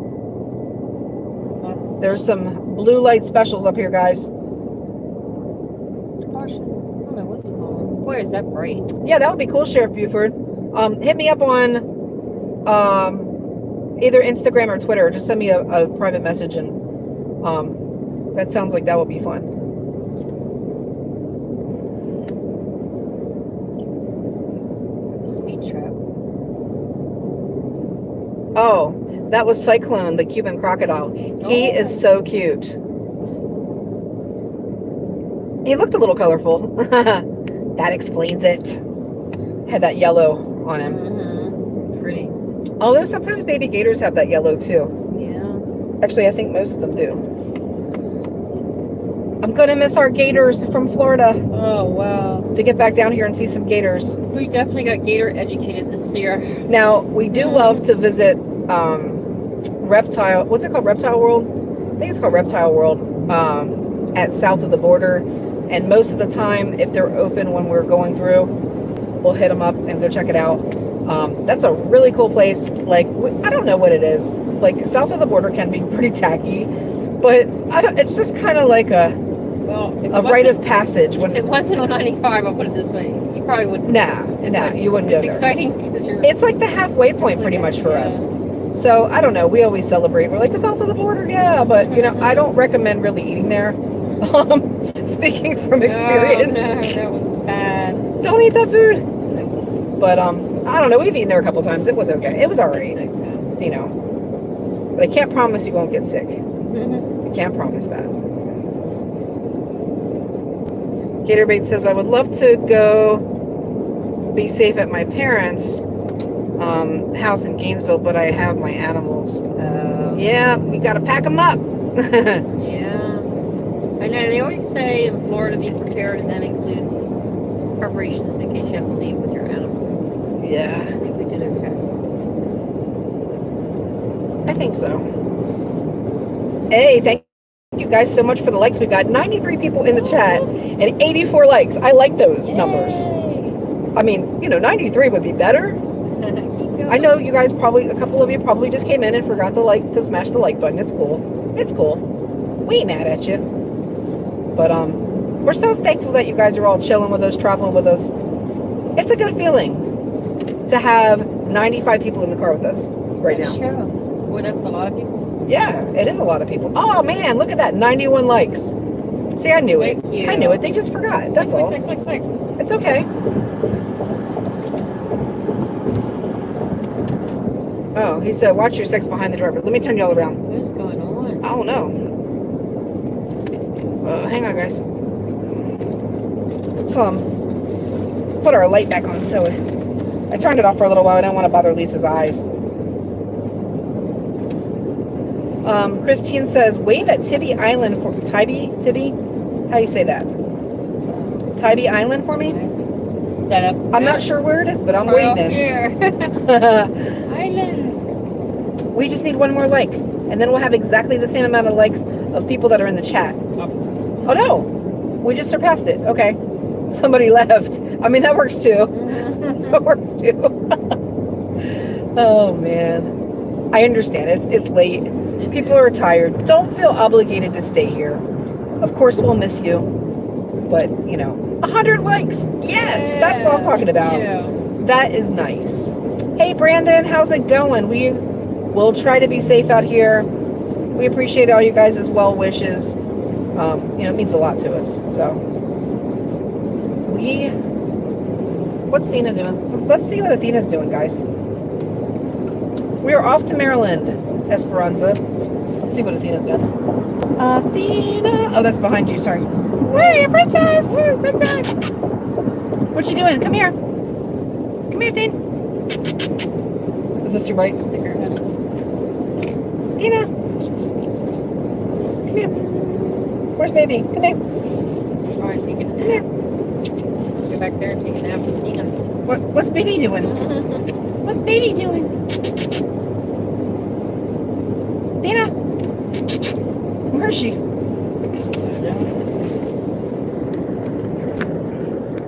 There's some blue light specials up here, guys. caution. I don't know what's is that bright. Yeah, that would be cool, Sheriff Buford. Um, hit me up on um, either Instagram or Twitter. Just send me a, a private message, and um, that sounds like that would be fun. Speed trap. Oh, that was Cyclone, the Cuban crocodile. He Oh. is so cute. He looked a little colorful. that explains it. Had that yellow on him. Mm-hmm. Pretty. Although sometimes baby gators have that yellow too. Yeah. Actually, I think most of them do. I'm gonna miss our gators from Florida Oh wow. to get back down here and see some gators. We definitely got gator educated this year. Now, we do love to visit um, Reptile, what's it called? Reptile World? I think it's called Reptile World um, at south of the border. And most of the time, if they're open when we're going through, we'll hit them up and go check it out. Um, that's a really cool place. Like, I don't know what it is. Like, south of the border can be pretty tacky, but I don't, it's just kind of like a, Well, a rite of passage. If When, it wasn't on 95, I'll put it this way. You probably wouldn't. nah, It's nah, like- you wouldn't go It's exciting because you're. It's like the halfway point pretty like much for yeah. us. So I don't know. We always celebrate. We're like, it's south of the border, yeah. But you know, I don't recommend really eating there. Um, speaking from experience, Oh, no, that was bad. don't eat that food. But um, I don't know. We've eaten there a couple times. It was okay. It was alright, you know. But I can't promise you won't get sick. I can't promise that. Gatorbait says, I would love to go be safe at my parents' um, house in Gainesville, but I have my animals. Um, Yeah, we gotta pack them up. Yeah. I know they always say in Florida be prepared, and that includes preparations in case you have to leave with your animals. Yeah. I think we did okay. I think so. Hey, thank you guys so much for the likes. We got 93 people in the chat and 84 likes. I like those numbers. I mean, you know, 93 would be better. I know you guys probably, a couple of you probably just came in and forgot to like, to smash the like button. It's cool. It's cool. We ain't mad at you. But, um, we're so thankful that you guys are all chilling with us, traveling with us. It's a good feeling to have 95 people in the car with us right now. That's true. Boy, that's a lot of people. Yeah, it is a lot of people. Oh man, look at that, 91 likes. See, I knew it. Thank you. I knew it. They just forgot. That's click, all. Click, click, click, click. It's okay. Oh, he said, watch your sex behind the driver. Let me turn y'all around. What's going on? I don't know. Uh, hang on, guys. Let's um let's put our light back on. So I turned it off for a little while. I didn't want to bother Lisa's eyes. Um, Christine says, wave at Tibby Island for Tybee Tibby. How do you say that? Tybee Island for me. Set up? I'm not sure where it is, but I'm waving. here. Island. we just need one more like, and then we'll have exactly the same amount of likes of people that are in the chat. Oh no, we just surpassed it. Okay, somebody left. I mean that works too. That works too. oh man. I understand. It's it's late. It People are tired. Don't feel obligated to stay here. Of course, we'll miss you. But, you know, 100 likes. Yes, that's what I'm talking about. Yeah. That is nice. Hey, Brandon, how's it going? We will try to be safe out here. We appreciate all you guys' as well wishes. Um, you know, it means a lot to us. So, we. What's Athena doing? Let's see what Athena's doing, guys. We are off to Maryland, Esperanza. Let's see what Athena's doing. Athena! Oh, that's behind you. Sorry. You, princess? Where princess? What you doing? Come here. Come here, Athena. Is this your bright? Stick her head up. Tina. Come here. Where's baby? Come here. All right, take it. Come here. Go back there and take a nap with Tina. What, what's baby doing? What's baby doing? Tina. Where is she?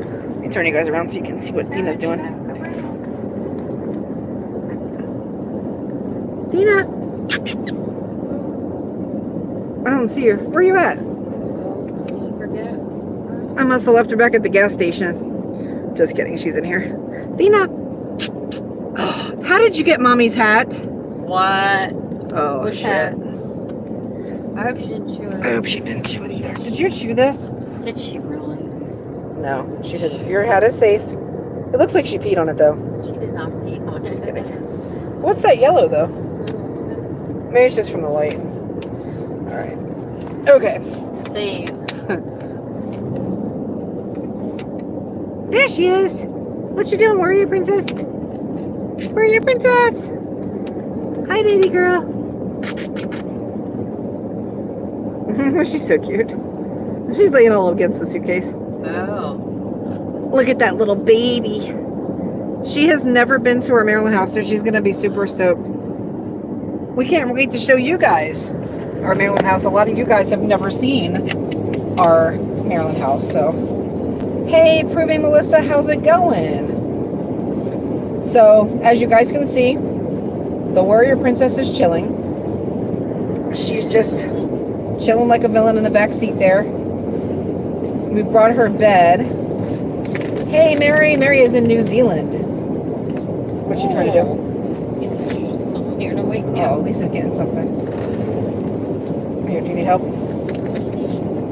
Let me turn you guys around so you can see what Dina's doing. Dina. I don't see her. Where are you at? I must have left her back at the gas station. Just kidding. She's in here. Dina. How did you get mommy's hat? What? Oh, Which shit. hat? I hope she didn't chew it. I hope she didn't chew it either. Did you chew this? Did she really? No, she didn't. Your hat is safe. It looks like she peed on it though. She did not pee on Just it. kidding. What's that yellow though? Mm-hmm. Maybe it's just from the light. Alright. Okay. Save. There she is. What you doing? Where are you, princess? Where are you, princess? Hi, baby girl. She's so cute. She's laying all against the suitcase. Oh. Look at that little baby. She has never been to our Maryland house, so she's going to be super stoked. We can't wait to show you guys our Maryland house. A lot of you guys have never seen our Maryland house, so. Hey, Proving Melissa, how's it going? So, as you guys can see, the warrior princess is chilling. She's just chilling like a villain in the back seat there. We brought her bed. Hey, Mary. Mary is in New Zealand. What's she trying to do? Something here to wake Oh, up. Lisa's getting something. Here, do you need help?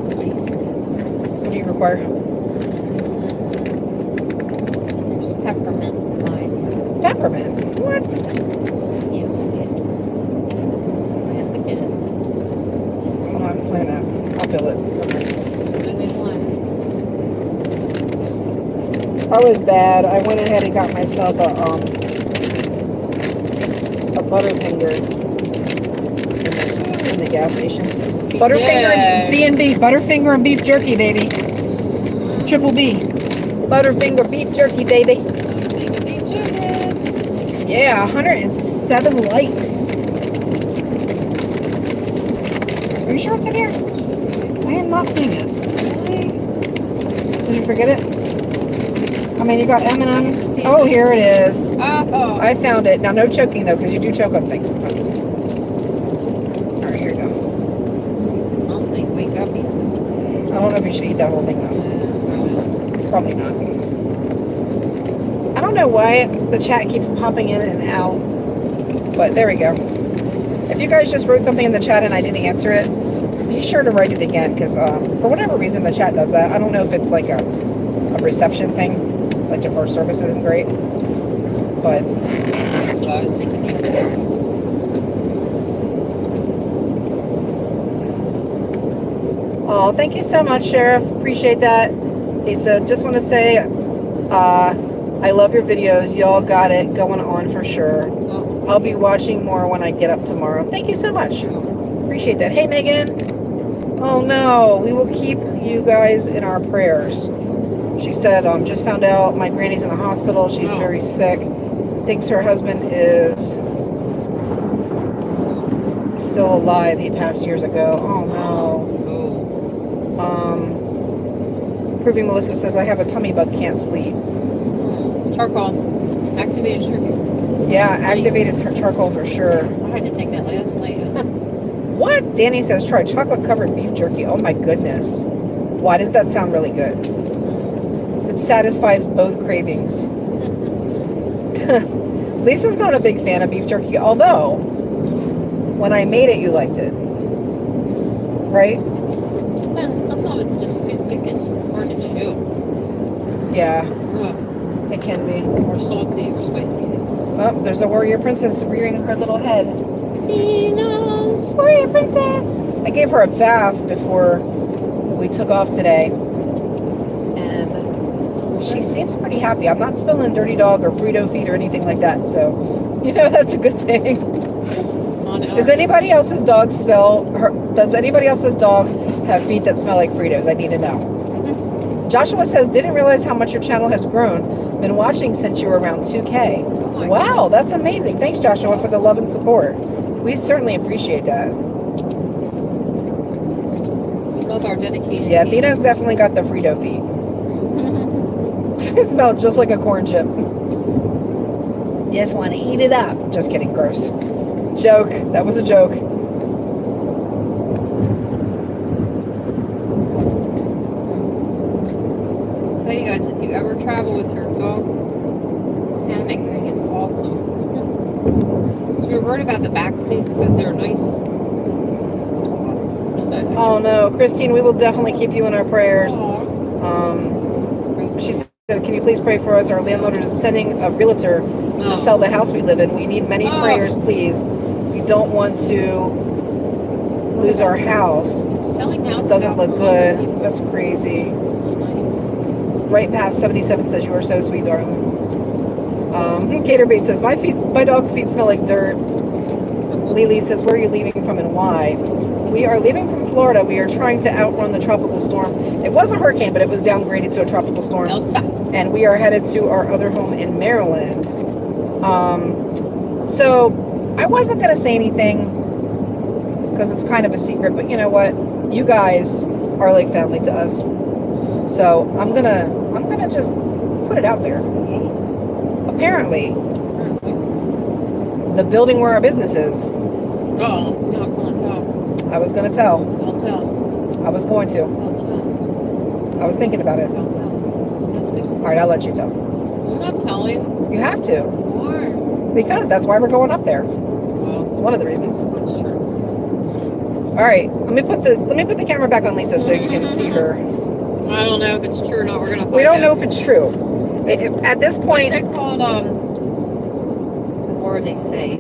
What do you require? There's peppermint in mine. Peppermint. What? Yes. I have to get it. Hold on, wait a minute. I'll fill it. Only one. I was bad. I went ahead and got myself a um a Butterfinger in the, in the gas station. Butterfinger and B and B. Butterfinger and beef jerky, baby. Triple B. Butterfinger beef jerky, baby. Baby, baby, chicken. Yeah, 107 likes. Are you sure it's in here? I am not seeing it. Did you forget it? I mean, you got M&M's. Oh, here it is. Oh. I found it. Now, no choking though, because you do choke on things sometimes. All right, here you go. Something. Wake up. I don't know if you should eat that whole thing though. Probably not. I don't know why the chat keeps popping in and out, but there we go. If you guys just wrote something in the chat and I didn't answer it, be sure to write it again because um, for whatever reason the chat does that. I don't know if it's like a, a reception thing, like if our service isn't great, but I was thinking. Oh, thank you so much, Sheriff. Appreciate that. He said, just want to say, uh, I love your videos. Y'all got it going on for sure. I'll be watching more when I get up tomorrow. Thank you so much. Appreciate that. Hey, Megan. Oh, no. We will keep you guys in our prayers. She said, um, just found out my granny's in the hospital. She's Oh. very sick. Thinks her husband is still alive. He passed years ago. Oh, no. oh. Um, Proving Melissa says, I have a tummy bug, can't sleep. Charcoal. Activated sugar. Yeah, activated charcoal for sure. I had to take that last night. What? Danny says try chocolate covered beef jerky. Oh my goodness. Why does that sound really good? Satisfies both cravings. Lisa's not a big fan of beef jerky, although when I made it, you liked it. Right? some of it's just too thick and hard to chew. Yeah, it can be. or salty or spicy. It's Oh, there's a warrior princess rearing her little head. Warrior princess! I gave her a bath before we took off today. And she seems pretty happy. I'm not spilling dirty dog or Frito feet or anything like that. So, you know, that's a good thing. Does anybody else's dog smell, her, does anybody else's dog have feet that smell like Fritos? I need to know. Hmm. Joshua says, didn't realize how much your channel has grown. Been watching since you were around 2K. Oh Wow, that's amazing. Thanks, Joshua, for the love and support. We certainly appreciate that. We love our dedicated. Yeah, fans. Thina's definitely got the Frito feet. They smell just like a corn chip. Just want to eat it up. Just kidding, gross. Joke. That was a joke. Tell you guys, if you ever travel with your dog, this hammock thing is awesome. so we were worried about the back seats because they're nice. What is that? Oh no, Christine, we will definitely keep you in our prayers. Um, she said, "Can you please pray for us? Our landlord is sending a realtor to Oh. sell the house we live in. We need many Oh. prayers, please. We don't want to lose our house. Selling houses doesn't look good. people. That's crazy." Nice. Right past 77 says you are so sweet, darling. Um, Gatorbait says my feet, my dog's feet smell like dirt. Lily says, where are you leaving from and why? We are leaving from Florida. We are trying to outrun the tropical storm. It was a hurricane, but it was downgraded to a tropical storm. Elsa. And we are headed to our other home in Maryland. Um, so I wasn't going to say anything because it's kind of a secret, but you know what? You guys are like family to us. So I'm gonna I'm gonna just put it out there. Apparently, the building where our business is, Oh, no, don't tell. I was gonna tell. Don't tell. I was going to. Don't tell. I was thinking about it. Don't tell. I'm not supposed to. All right, I'll let you tell. I'm not telling. You have to Why? because that's why we're going up there. Well, It's one of the reasons. that's true. All right, let me put the let me put the camera back on Lisa so you can see her. I don't know if it's true or not. We're gonna We don't know if it's true. At this point, What's it called? Um, what do they say?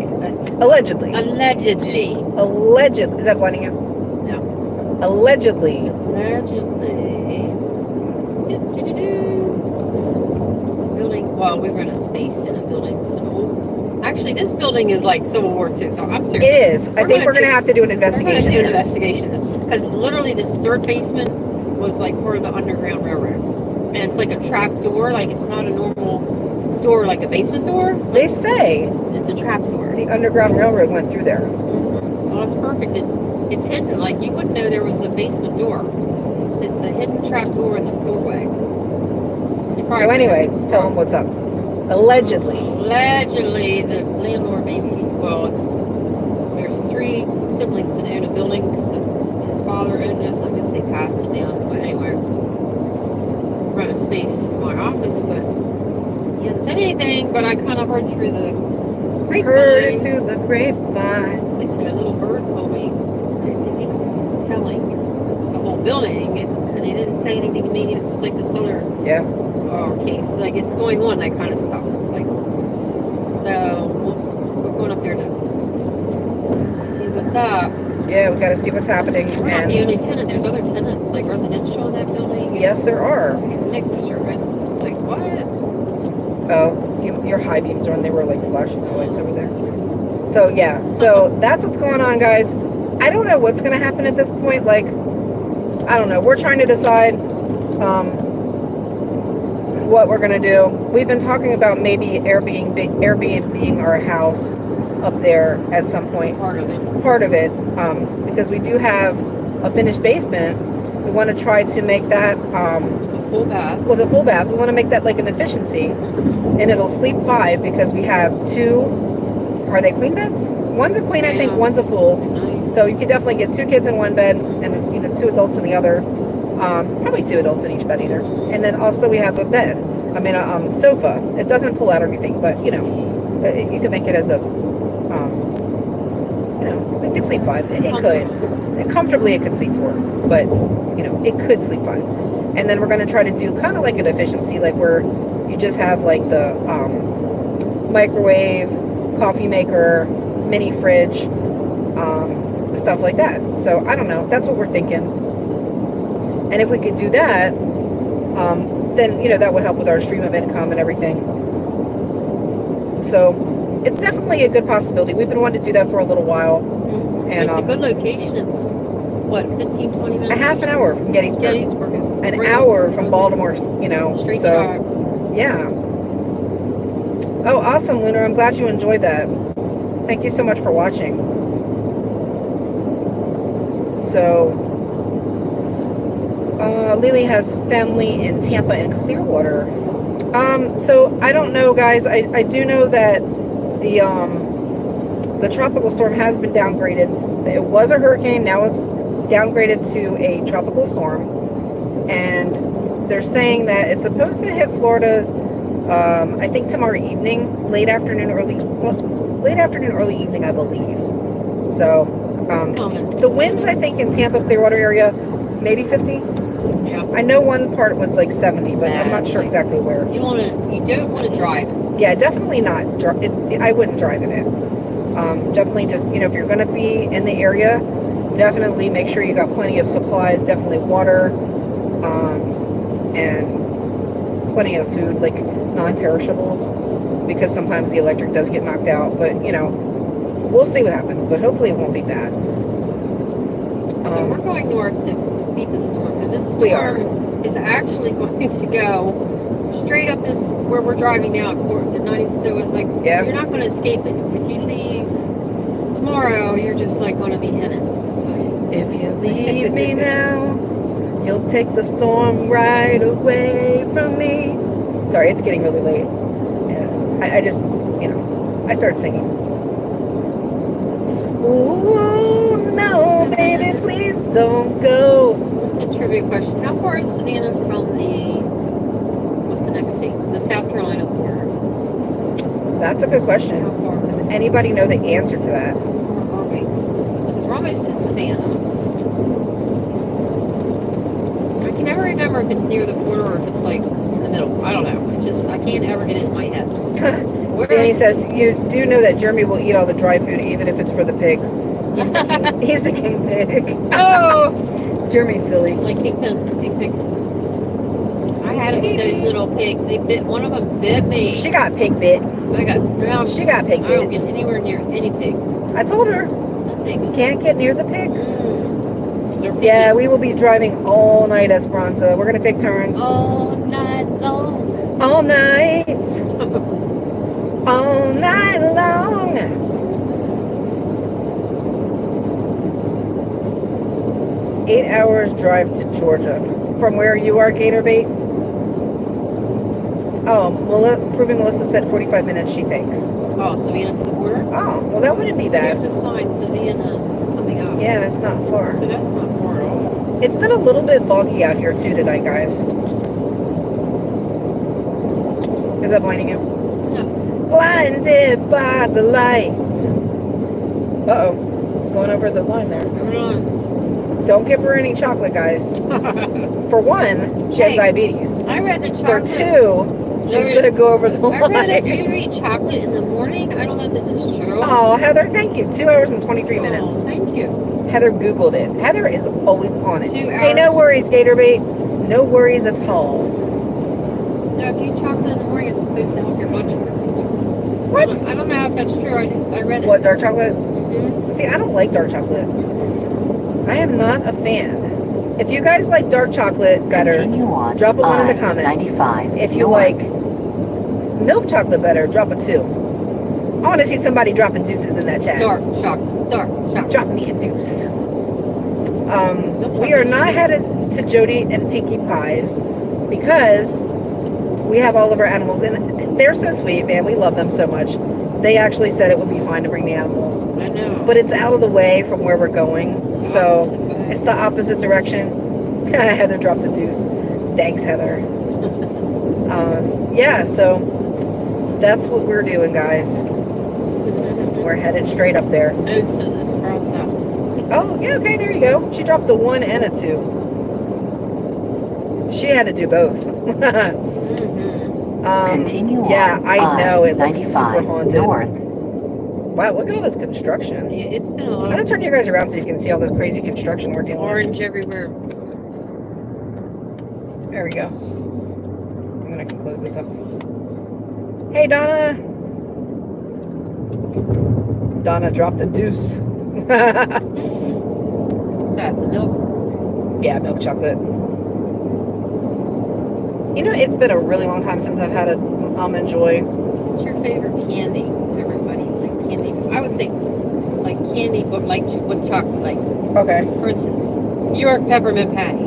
Allegedly, allegedly. allegedly, is that blinding you? No. Allegedly, Allegedly. Building. Well, we rent a space in a building. Old. Actually, this building is like Civil War II. So I'm it serious. is. I We're think gonna we're gonna have to do an investigation. We're going to do an investigation because literally this third basement was like part of the Underground Railroad, and it's like a trap door. Like it's not a normal door, like a basement door. They say It's a trap door. the Underground Railroad went through there. Mm-hmm. Oh, it's perfect. It, it's hidden. Like you wouldn't know there was a basement door. It's it's a hidden trap door in the doorway. So anyway, tell them what's up. Allegedly. Allegedly, the landlord maybe. Well, it's there's three siblings that own a building because his father owned it. I guess they passed it down. But anyway, rent a space for my office, but he hasn't said anything. But I kind of heard through the Heard it grapevine. through the grapevine. They said a little bird told me they're thinking of selling the whole building, and, and they didn't say anything to me. It's just like this other Yeah. uh, case, like it's going on, that kind of stuff. Like, so we're going up there to see what's up. Yeah, we got to see what's happening. We're not the only tenant. There's other tenants, like residential in that building. yes, there are. Like a mixture, and it's like what? You, your high beams are on. They were like flashing the lights over there. So yeah, so that's what's going on, guys. I don't know what's going to happen at this point. Like, I don't know. We're trying to decide um, what we're going to do. We've been talking about maybe Airbnb, Airbnb being our house up there at some point. Part of it. part of it um, because we do have a finished basement. We want to try to make that um, full bath. with a full bath. We want to make that like an efficiency, and it'll sleep five because we have two. Are they queen beds? One's a queen, I think. One's a full. Nice. So you could definitely get two kids in one bed and you know two adults in the other. Um, probably two adults in each bed either. And then also we have a bed. I mean a um, sofa. It doesn't pull out or anything, but you know it, you could make it as a. Um, you know, it could sleep five. It, it could. Comfortably it could sleep four, but you know it could sleep five. And then we're going to try to do kind of like an efficiency, like where you just have like the um, microwave, coffee maker, mini fridge, um, stuff like that. So I don't know. That's what we're thinking. And if we could do that, um, then you know that would help with our stream of income and everything. So it's definitely a good possibility. We've been wanting to do that for a little while, Mhm. and it's um, a good location. It's what 15, 20 minutes. a half an hour from Gettysburg, Gettysburg is an hour from Baltimore. You know, Straight so yeah. Oh, awesome, Lunar. I'm glad you enjoyed that. Thank you so much for watching. So, uh, Lily has family in Tampa and Clearwater. Um, so I don't know, guys. I, I do know that the um, the tropical storm has been downgraded. It was a hurricane. Now it's downgraded to a tropical storm, and they're saying that it's supposed to hit Florida. Um, I think tomorrow evening, late afternoon, early late afternoon, early evening, I believe. So, um, the winds, I think, in Tampa, Clearwater area, maybe 50. Yeah. I know one part was like 70, but I'm not sure exactly where. You want to. You don't want to drive. it. Yeah, definitely not. It- I wouldn't drive in it. Um, definitely just, you know, if you're going to be in the area, definitely make sure you got plenty of supplies, definitely water, um, and plenty of food, like non-perishables, because sometimes the electric does get knocked out. But, you know, we'll see what happens, but hopefully it won't be bad. So we're Um, going north to beat the storm because this We are. storm is actually going to go straight up this where we're driving now. The 90. So it's like Yeah. you're not going to escape it. If you leave tomorrow, you're just like going to be in it. If you leave me now, you'll take the storm right away from me. Sorry, it's getting really late. And I, I just, you know, I start singing. Ooh, no, baby, please don't go. It's a trivia question. How far is Savannah from the what's the next state? The South Carolina border. That's a good How question. far? Does anybody know the answer to that? Because we're almost to Savannah. I can never remember if it's near the border or if it's like in the middle. I don't know. It just I can't ever get it in my head. Danny says, You do know that Jeremy will eat all the dry food, even if it's for the pigs. He's the king, he's the king pig. oh, Jeremy's silly. like Kingpin, Kingpin. I had it with those little pigs. They bit. One of them bit me. She got pig bit. I got drowned. She got pig I don't bit. get anywhere near any pig. I told her, Nothing. can't get near the pigs. Mm. Yeah, we will be driving all night, Esperanza. We're gonna take turns all night long. all night, all night long. Eight hours drive to Georgia from where you are, Gator Bait. Oh, Mel- proving Melissa said 45 minutes. She thinks. Oh, Savannah to the border. Oh, well, that wouldn't be So bad. There's a sign Savannah is coming up. Yeah, that's not far. So that's not far at all. It's been a little bit foggy out here too tonight, guys. Is that blinding you? No. Blinded by the lights. Uh oh. Going over the line there. Don't give her any chocolate, guys. For one, she has diabetes. I read the For chocolate. two, she's There- gonna go over the I read if you eat chocolate in the morning. I don't know if this is true. Oh, Heather, thank you. Two hours and 23 minutes. Oh, thank you. Heather Googled it. Heather is always on it. Two Hey, no hours. worries, Gatorbait. No worries at all. Now, if you eat chocolate in the morning, it's supposed to help your blood sugar. I What? don't, I don't know if that's true. I just I read it. What, dark chocolate? Mhm. See, I don't like dark chocolate. I am not a fan. If you guys like dark chocolate better, Continue on drop a one in the comments. I-95 if you north. like milk chocolate better, drop a two. I want to see somebody dropping deuces in that chat. Dark chocolate. Dark chocolate. Drop me a deuce. Um, we are not headed to Jody and Pinkie Pies. because we have all of our animals and they're so sweet, man. We love them so much. They actually said it would be fine to bring the animals, I know. but it's out of the way from where we're going. So it's the opposite direction. Heather dropped a deuce. Thanks, Heather. um, yeah, so that's what we're doing, guys. We're headed straight up there. Oh, so this sprouts out. Oh, yeah, okay, there you go. She dropped a one and a two. She had to do both. Mm-hmm. um, Continue yeah, on I know, it looks super haunted. North. wow, look at all this construction. Yeah, it's been a lot. I'm gonna turn you guys around so you can see all this crazy construction we're dealing with. orange everywhere. There we go. I'm gonna close this up. Hey, Donna. Donna dropped the deuce. What's that? The milk? yeah, milk chocolate. You know, it's been a really long time since I've had a almond joy. What's your favorite candy? Everybody like candy. I would say like candy, but like with chocolate. Like Okay. for instance, New York peppermint patty.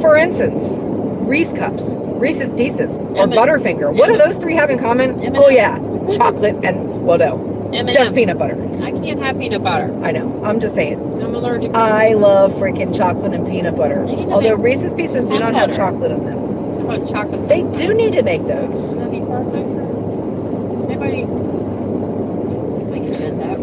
For instance, Reese cups, Reese's Pieces, or M&M. Butterfinger. What do those three have in common? M&M. Oh yeah, chocolate and well no, M&M. just peanut butter. I can't have peanut butter. I know. I'm just saying. I'm allergic. to I love freaking chocolate and peanut butter. You need to Although Reese's Pieces do not have chocolate in them. How about chocolate? They syrup? do need to make those. That'd be perfect for anybody. Somebody can invent that.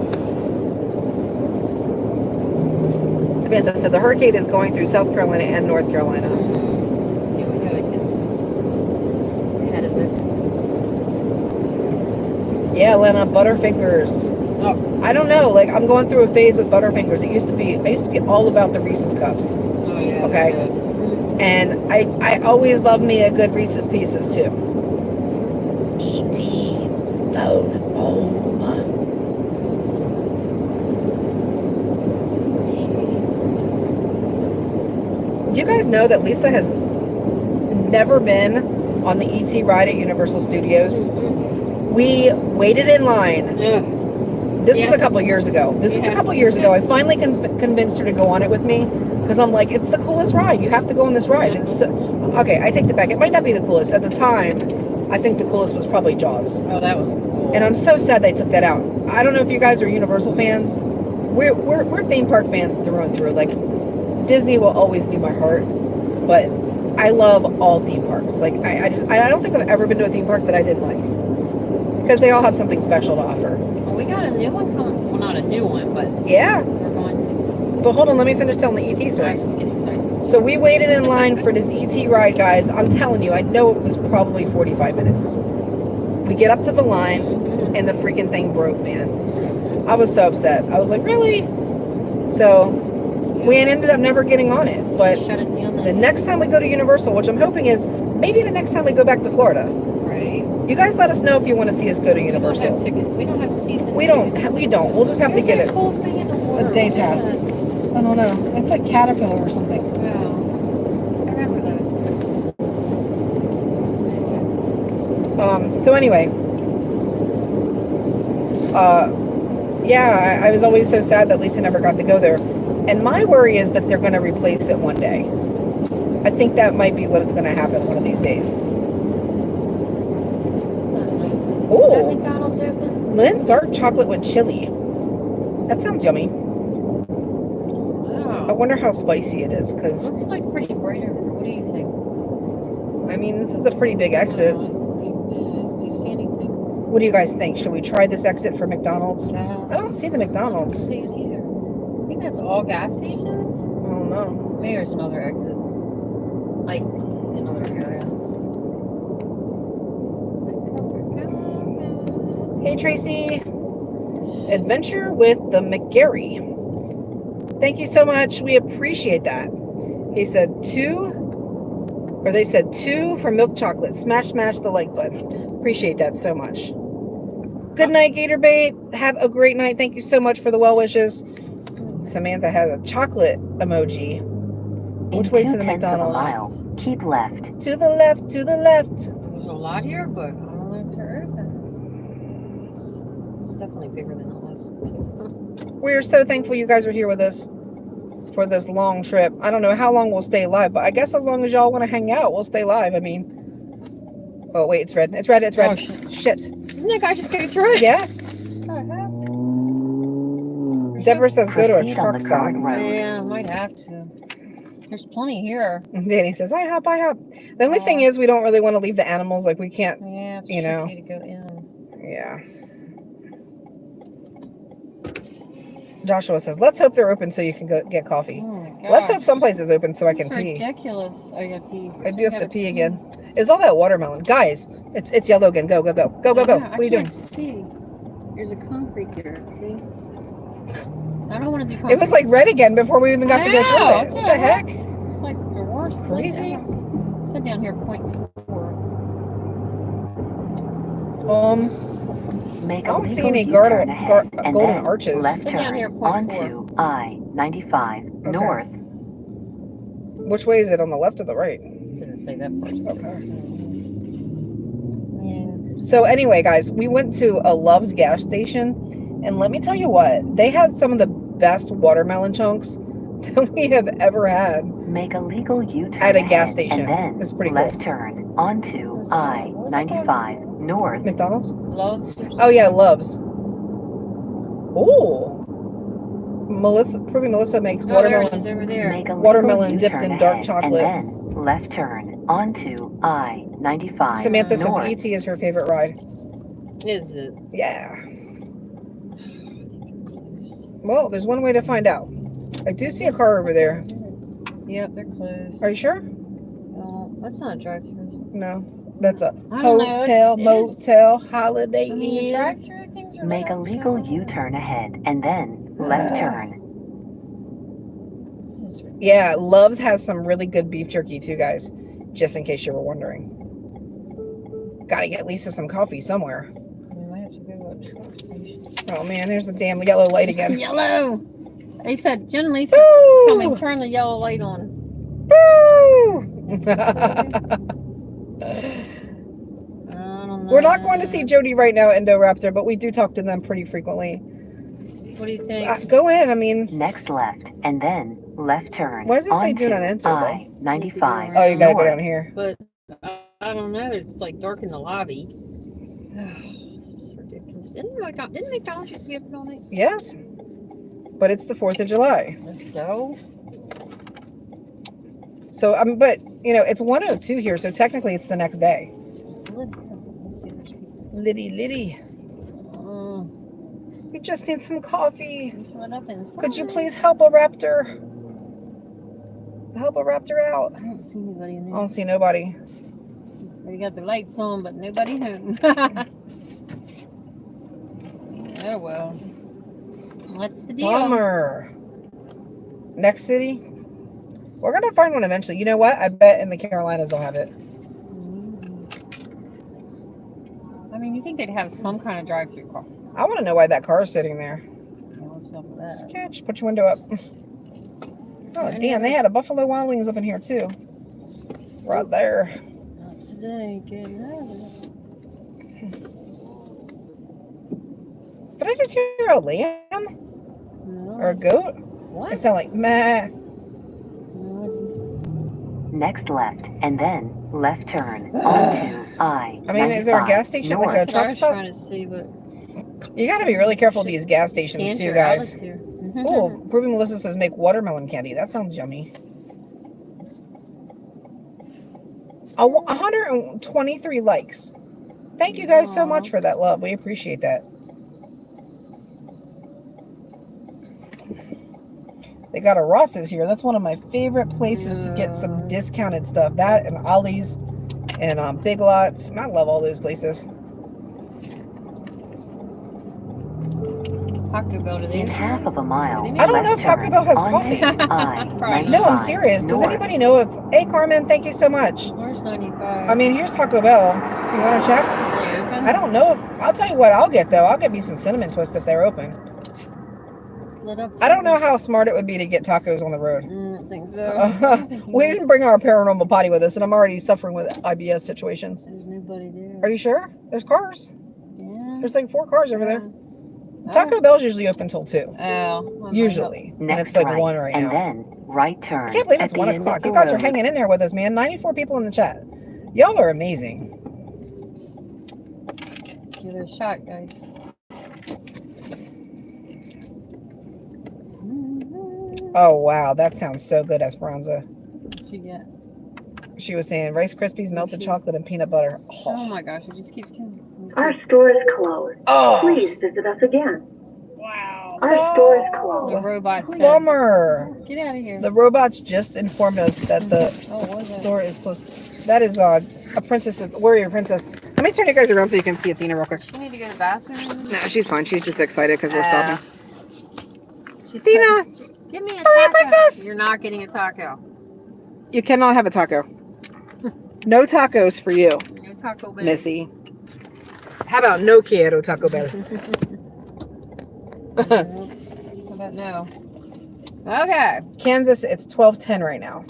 Samantha said the hurricane is going through South Carolina and North Carolina. Yeah, we gotta get ahead of it. Yeah, Lena, Butterfingers. Oh, I don't know. Like I'm going through a phase with Butterfingers. It used to be I used to be all about the Reese's cups. oh yeah. Okay. they're good. And I, I always love me a good Reese's Pieces too. E.T. Phone Home. Do you guys know that Lisa has never been on the ET ride at Universal Studios? We waited in line. Yeah. This was a couple years ago. This was a couple years ago. I finally con- convinced her to go on it with me because I'm like, it's the coolest ride. You have to go on this ride. It's mm-hmm. okay. I take the back. It might not be the coolest at the time. I think the coolest was probably Jaws. Oh, that was cool. And I'm so sad they took that out. I don't know if you guys are Universal fans. We're we're, we're theme park fans through and through. Like Disney will always be my heart, but I love all theme parks. Like I, I just I don't think I've ever been to a theme park that I didn't like because they all have something special to offer. Well, we got a new one coming. Well, not a new one, but Yeah, we're going to. but hold on, let me finish telling the ET story. I was just getting excited. So we waited in line for this ET ride, guys. I'm telling you, I know it was probably 45 minutes. We get up to the line Mhm. and the freaking thing broke, man. I was so upset. I was like, really? So we ended up never getting on it. But it the next time we go to Universal, which I'm hoping is maybe the next time we go back to Florida. You guys let us know if you want to see us go to Universal. We don't have. We don't have season. We don't. tickets. We don't. We'll just have to get it. whole thing in the water? day pass. I don't know. It's like Caterpillar or something. Wow. I remember that. Um, so anyway, uh, yeah, I, I was always so sad that Lisa never got to go there. And my worry is that they're going to replace it one day. I think that might be what is going to happen one of these days. It's not nice. Is that McDonald's open? Lindt dark chocolate with chili. That sounds yummy. I wonder how spicy it is because, Looks like pretty bright over. What do you think? I mean, this is a pretty big exit. Wow, it's pretty big. Do you see anything? What do you guys think? Should we try this exit for McDonald's? Gas? I don't see the McDonald's. I don't see it either. I think that's all gas stations. I don't know. Maybe there's another exit. Like another area. Hey Tracy. Adventure with the McGarry. Thank you so much. We appreciate that. He said two, or they said two for milk chocolate. Smash, smash the like button. Appreciate that so much. Good night, Gator Bait. Have a great night. Thank you so much for the well wishes. Samantha has a chocolate emoji. Which In way to the tenths of a McDonald's? mile, keep left. To the left, to the left. There's a lot here, but I don't know if they're open. It's, it's definitely bigger than the last two. We're so thankful you guys are here with us. for this long trip. I don't know how long we'll stay live, but I guess as long as y'all want to hang out, we'll stay live. I mean, oh wait, it's red. It's red. It's red. Oh, shit. Shit. Didn't that guy just go through it? Yes. What the? Deborah says go to a truck stop. Yeah, I might have to. There's plenty here. Danny says, I hop, I hop. The only thing is, we don't really want to leave the animals. Like, we can't, Yeah, it's You know. to go in. yeah. Joshua says, let's hope they're open so you can go get coffee. Oh. Let's hope some place is open so I can pee. ridiculous. Oh, you gotta pee. I do have to pee again. It's all that watermelon. Guys, it's it's yellow again. Go, go, go. Go, go, go. What are you doing? I can't see. There's a concrete here. See? I don't want to do concrete. It was like red again before we even got to go through it. What the heck? It's like the worst. Crazy. said down here point four. Um, Make I a don't see any U-turn garden- ahead gar- uh, and golden then arches. Left Sit turn here, onto I-95 Okay. north. which way is it? On the left or the right? Didn't say that part. Okay. said- So anyway, guys, we went to a Love's gas station, and let me tell you what, they had some of the best watermelon chunks that we have ever had. Make a legal U-turn At a gas station. And then It's pretty left cool. turn onto What's that- what's that I-95 north. McDonald's? Loves. Oh yeah, Love's. Oh, Melissa, proving Melissa makes something. Oh, there it watermelon. is over there. Make a Watermelon dipped in dark chocolate. And then left turn onto I-95 Samantha says. ET is her favorite ride. Is it? Yeah. Well, there's one way to find out. I do see a car over there. Yep, they're closed. Are you sure? Well, that's not a drive-through. No, that's a don't know, it's- hotel, it is- motel, holiday I mean, inn. drive-through things are. Make a legal U-turn ahead and then left Ah. turn. This is ridiculous. Yeah, Love's has some really good beef jerky too, guys. Just in case you were wondering. Gotta get Lisa some coffee somewhere. We might have to go to a truck station. Oh man, there's the damn yellow light again. Yellow. They said, generally said, coming, Boo! turn the yellow light on. Boo! I. We're not going to see Jody right now, Indoraptor, but we do talk to them pretty frequently. What do you think? Uh, go in. I mean, Next left and then left turn. What does it say do not onto enter. I-95 oh, you gotta go down here. But uh, I don't know. It's like dark in the lobby. this is ridiculous. Didn't McDonald's, didn't McDonald's used to be open all night? Yes, but it's the Fourth of July, So so um, but you know it's 102 here, so technically it's the next day. it's lit. Let's see. There's people. Liddy, Liddy, mm. we just need some coffee. it's up inside. Could you please help a raptor? Help a raptor out. I don't see anybody in I don't see nobody. They got the lights on, but nobody home. oh well. What's the deal? Bummer. Next city. We're gonna find one eventually. You know what? I bet in the Carolinas they'll have it. Mm. I mean, you think they'd have some kind of drive-through car? I want to know why that car is sitting there. Yeah, what's up with that? Sketch. Put your window up. Oh Any damn! They had a Buffalo Wild Wings up in here too. Right there. Not today, good. Did I just hear a lamb No. or a goat? What? It what? sounded like meh. Next left and then left turn onto I. I mean, is there a gas station like a That's what I truck stop? trying to see, but You got to be really careful with these gas stations too, guys. Oh, Proving Melissa says make watermelon candy. That sounds yummy. A 123 likes. Thank you guys so much for that love. We appreciate that. They got a Ross's here. That's one of my favorite places to get some discounted stuff. That and Ollie's and um, Big Lots. And I love all those places. Taco Bell today. In half of a mile. I don't know if Taco turn Bell has onto coffee. I-95 No, I'm serious. Does anybody know if? Hey, Carmen, thank you so much. Where's 95? I mean, here's Taco Bell. You want to check? Are they open? I don't know. I'll tell you what I'll get though. I'll get me some cinnamon twist if they're open. It's lit up. I don't know how smart it would be to get tacos on the road. Mm, I don't think so. I we didn't bring our paranormal potty with us, and I'm already suffering with IBS situations. There's nobody there. Are you sure? There's cars. Yeah. There's like four cars over there. Taco Bell's usually open till two. Oh. well, Usually. And Next it's like right, one right and now. then right turn. I can't believe it's one o'clock. You guys are hanging in there with us, man. 94 people in the chat. Y'all are amazing. Give it a shot, guys. Oh, wow. That sounds so good, Esperanza. What'd you get? She was saying Rice Krispies, melted chocolate, and peanut butter. Oh Oh. my gosh, it just keeps coming. Let me see. Our store is closed. Oh. Please visit us again. Wow. Our store is closed. The robots. Bummer. Get out of here. The robots just informed us that the oh, what was that? store is closed. That is uh, a princess, warrior princess. Let me turn you guys around so you can see Athena real quick. She need to go to the bathroom. No, she's fine. She's just excited because we're Ah. stopping. She said, Athena, Give me a Hurry taco. princess. You're not getting a taco. you cannot have a taco. No tacos for you, No taco Bell. Missy. How about no quiero Taco Bell? How about no? Okay. Kansas, it's 1210 right now.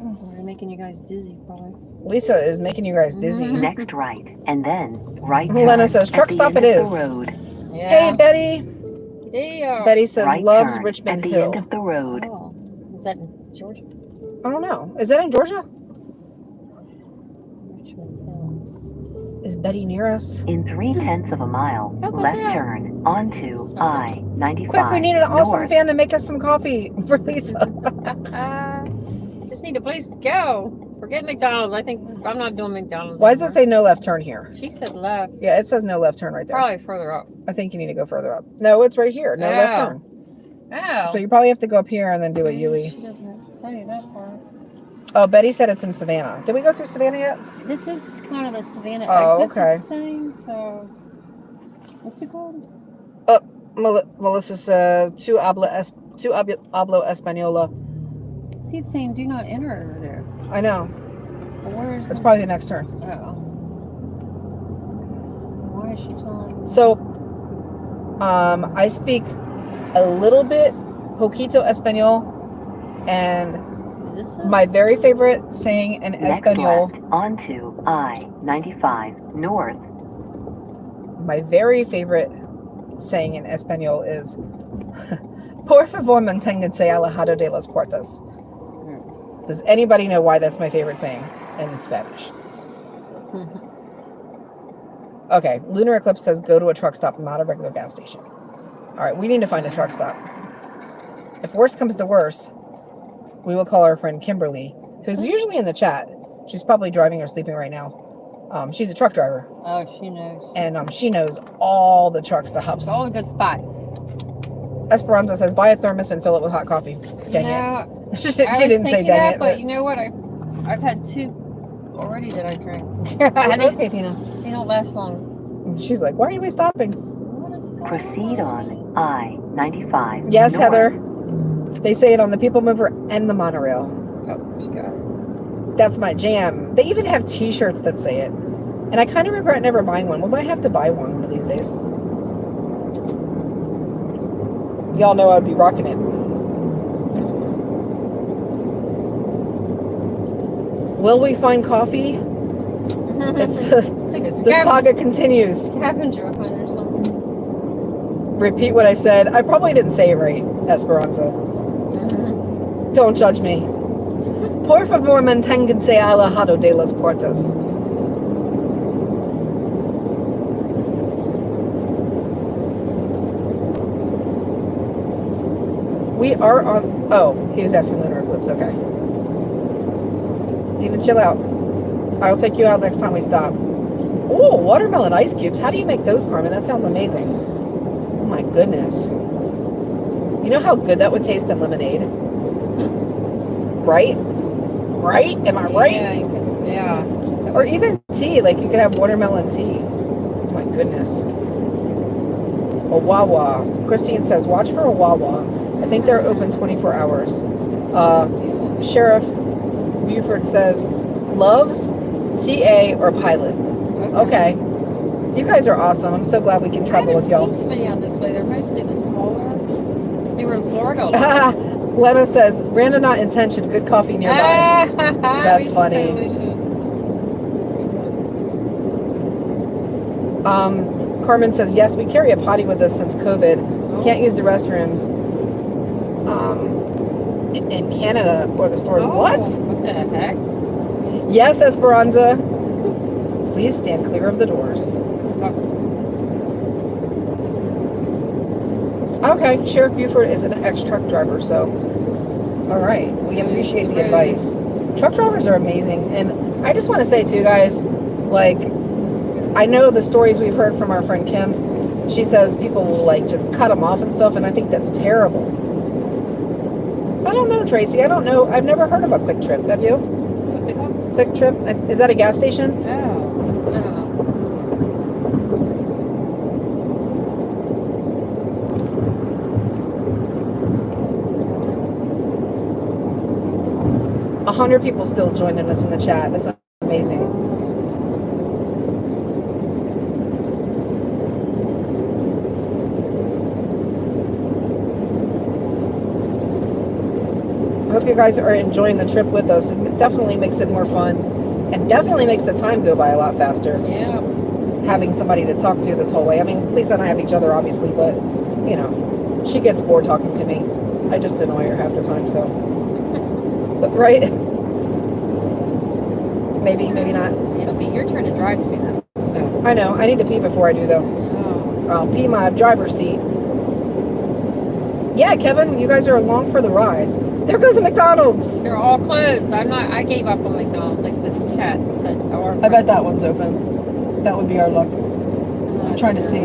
We're making you guys dizzy, probably. Lisa is making you guys dizzy. Mhm. Next right, and then right turn. Lena says, "Truck stop it is. it of is." The road. Hey, Yeah. Betty. Yeah. Betty says right loves turn Richmond at the Hill. end of the road. Oh, is that in Georgia? I don't know. Is that in Georgia? Is Betty near us? In three tenths of a mile, left out. turn onto oh. I ninety five. Quick, we need an awesome north. fan to make us some coffee for Lisa. Uh, Uh, just need a place to go. Forget McDonald's. I think I'm not doing McDonald's. Why does it anymore. say no left turn here? She said left. Yeah, it says no left turn right there. Probably further up. I think you need to go further up. No, it's right here. No left Oh. turn. Oh. So you probably have to go up here and then do a She doesn't tell you that part. Oh, Betty said it's in Savannah. Did we go through Savannah yet? This is kind of the Savannah Oh, okay. saying, so what's it called? Mel- Melissa says two habla es- hablo española. See, it's saying do not enter over there. I know. But where is It's the- probably the next turn. Oh. Why is she telling me? So, um, I speak a little bit poquito español, and is this a, my very favorite saying in Next español, left onto I ninety five north. my very favorite saying in español is "Por favor, manténganse alejado de las puertas." Does anybody know why that's my favorite saying in Spanish? Okay, Lunar Eclipse says go to a truck stop, not a regular gas station. All right, we need to find a truck stop. If worst comes to worst, we will call our friend Kimberly, who's usually in the chat. She's probably driving or sleeping right now. Um, she's a truck driver, oh, she knows. and um, she knows all the truck stops. All the good spots. Esperanza says buy a thermos and fill it with hot coffee. Dang you it. Know, She, I she was didn't say thinking that, it. but But, you know what? I, I've had two already that I drank. Oh, they, okay, Tina. they don't last long. She's like, why are you stopping? What is going Proceed on I ninety five. Yes, Heather. They say it on the People Mover and the monorail. Oh, she got. That's my jam. They even have T-shirts that say it, and I kind of regret never buying one. We might have to buy one one of these days. Y'all know I'd be rocking it. Will we find coffee? It's the, the saga continues. scavenger hunt or something. Repeat what I said. I probably didn't say it right, Esperanza. Don't judge me. Por favor, manténganse alejado de las puertas. We are on. Oh, he was asking lunar eclipse. Okay. Dina, chill out. I'll take you out next time we stop. Oh, watermelon ice cubes. How do you make those, Carmen? That sounds amazing. Oh my goodness. You know how good that would taste in lemonade? Right? Right? Am I right? Yeah, you could, yeah. Or even tea. Like you could have watermelon tea. Oh my goodness. A Wawa. Christine says, watch for a Wawa. I think they're open 24 hours. Uh, Sheriff Buford says, loves TA or pilot. Okay. You guys are awesome. I'm so glad we can travel with y'all. seen too many on this way. They're mostly the smaller. They were in Florida. Lena says, random not intention, good coffee nearby. That's funny. Um, Carmen says, yes, we carry a potty with us since COVID. We can't use the restrooms um, in- Canada or the stores. Oh, What? What the heck? Yes, Esperanza. Please stand clear of the doors. Okay, Sheriff Buford is an ex-truck driver, so all right, we appreciate the advice. Truck drivers are amazing, and I just want to say too, guys, like I know the stories we've heard from our friend Kim. She says people will like just cut them off and stuff, and I think that's terrible. I don't know, Tracy. I don't know. I've never heard of a QuikTrip. Have you? What's it called? QuikTrip? Is that a gas station? Oh. A hundred people still joining us in the chat. That's amazing. Hope you guys are enjoying the trip with us. It definitely makes it more fun and definitely makes the time go by a lot faster Yeah. having somebody to talk to this whole way. I mean, Lisa and I have each other, obviously, but, you know, she gets bored talking to me. I just annoy her half the time, so. But, right? maybe, maybe not. It'll be your turn to drive soon. So. I know. I need to pee before I do, though. Oh. I'll pee my driver's seat. Yeah, Kevin, you guys are along for the ride. There goes a McDonald's. They're all closed. I'm not. I gave up on McDonald's. Like this chat said. Or I bet that one's open. That would be our luck. I'm trying to see.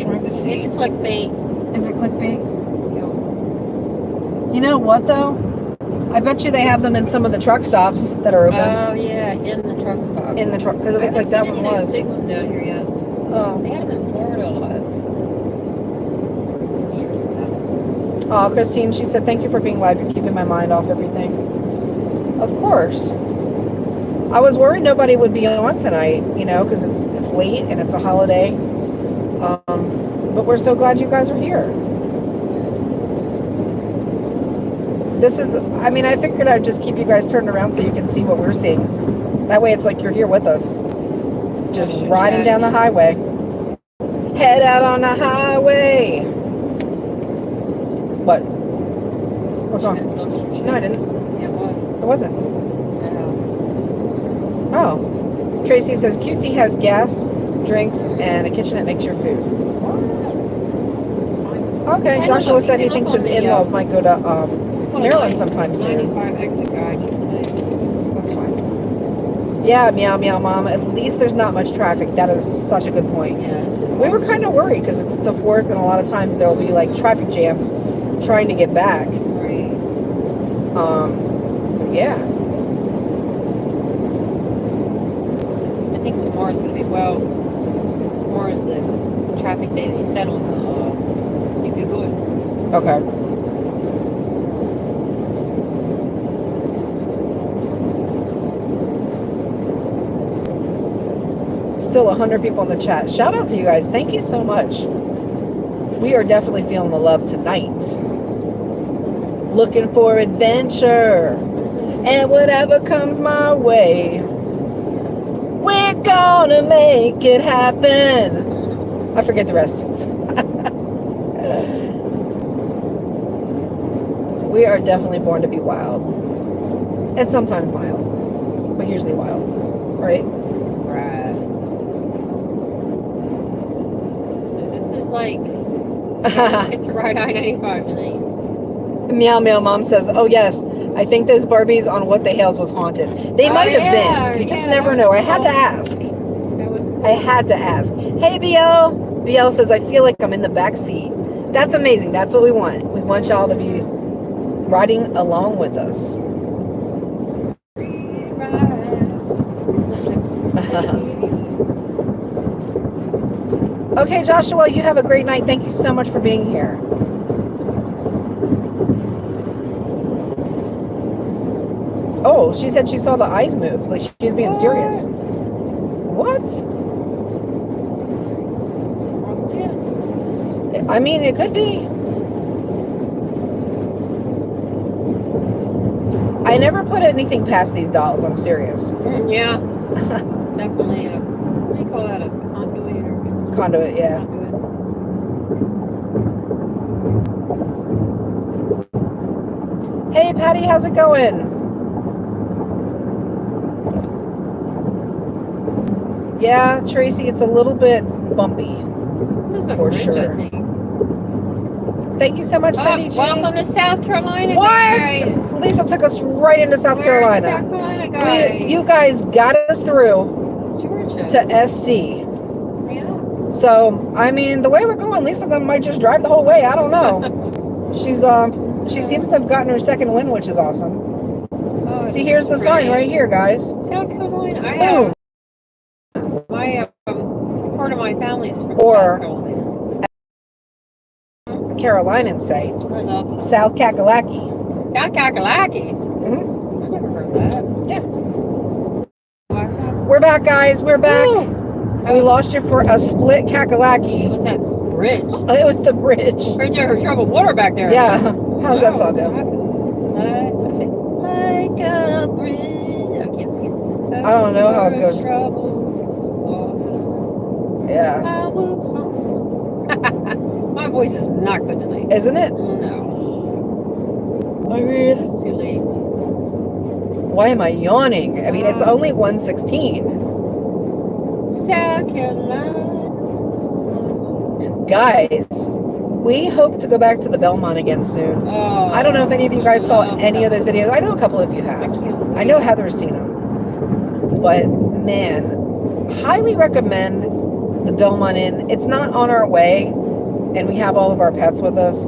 Trying to see. It's clickbait. Is it clickbait? You know what though? I bet you they have them in some of the truck stops that are open Oh yeah, in the truck stop. in the truck because it looked like that one any of those was. big ones out here yet. Oh, They had them in Florida a lot. Oh, Christine, she said, "Thank you for being live. You're keeping my mind off everything." Of course. I was worried nobody would be on tonight, you know, because it's it's late and it's a holiday. Um, but we're so glad you guys are here. This is, I mean, I figured I'd just keep you guys turned around so you can see what we're seeing. That way it's like you're here with us. Just riding down the highway. Head out on the highway. What? What's wrong? No, I didn't. Yeah, what? It wasn't. Oh. Oh. Tracy says Cutesy has gas, drinks, and a kitchen that makes your food. Okay, I Joshua said he thinks his in-laws uh, might go to um, It's called a Maryland sometime soon. 95 exit guy can say. That's fine. Yeah, meow meow mom. At least there's not much traffic. That is such a good point. Yeah, We were kind of worried because it's the fourth, and a lot of times there will be like traffic jams trying to get back. Right. Um, yeah. I think tomorrow's gonna be well. Tomorrow's the traffic day they said on the. Uh, you Google it. Okay. Still 100 people in the chat. Shout out to you guys. Thank you so much. We are definitely feeling the love tonight. Looking for adventure. And whatever comes my way, we're gonna make it happen. I forget the rest. we are definitely born to be wild. And sometimes wild, But usually wild. Right? Right. So this is like it's a ride I-95 tonight. Meow Meow Mom says, Oh, yes. I think those Barbies on What the Hells was haunted. They Oh, might have yeah, been. You just yeah, never know. was I had to ask. Was cool. I had to ask. Hey, BL. BL says, I feel like I'm in the back seat. That's amazing. That's what we want. We want y'all to be riding along with us. Okay, Joshua, you have a great night. Thank you so much for being here. She said she saw the eyes move. Like she's being serious. What? I mean, it could be. I never put anything past these dolls. I'm serious. Yeah, definitely a they call that? A conduit or Conduit, yeah. conduit? Hey, Patty, how's it going? Yeah, Tracy, it's a little bit bumpy. This is a For bridge, sure. I think. Thank you so much, Oh, Cindy G. welcome to South Carolina, What? guys. Lisa took us right into South We're Carolina. South Carolina, guys. We, you guys got us through Georgia. to SC. yeah. So, I mean, the way we're going, Lisa might just drive the whole way. I don't know. She's um, she seems to have gotten her second win, which is awesome. Oh, See, here's is the sign right here, guys. South Carolina. I Boom. have my um, part of my Or- Carolina. Say I love South Kakalaki. South Kakalaki. Mhm. I never heard that. Yeah. We're back, guys. We're back. We lost you for a split It Kakalaki. was that s- bridge. It was the bridge. Bridge over troubled water back there. Yeah. How's that song go? Like, I say, like a bridge. I can't sing it. I don't know how it goes. troubled. Yeah. I will. My voice is not good tonight. Isn't it? No, I mean, it's too late. why am I yawning? I mean, it's only 116. South Carolina. Guys, we hope to go back to the Belmont again soon. Oh, I don't know if any of you oh, guys saw any of those videos. I know a couple of you I have. can't. I know Heather's seen them. But man, highly recommend the Belmont Inn. It's not on our way, and we have all of our pets with us.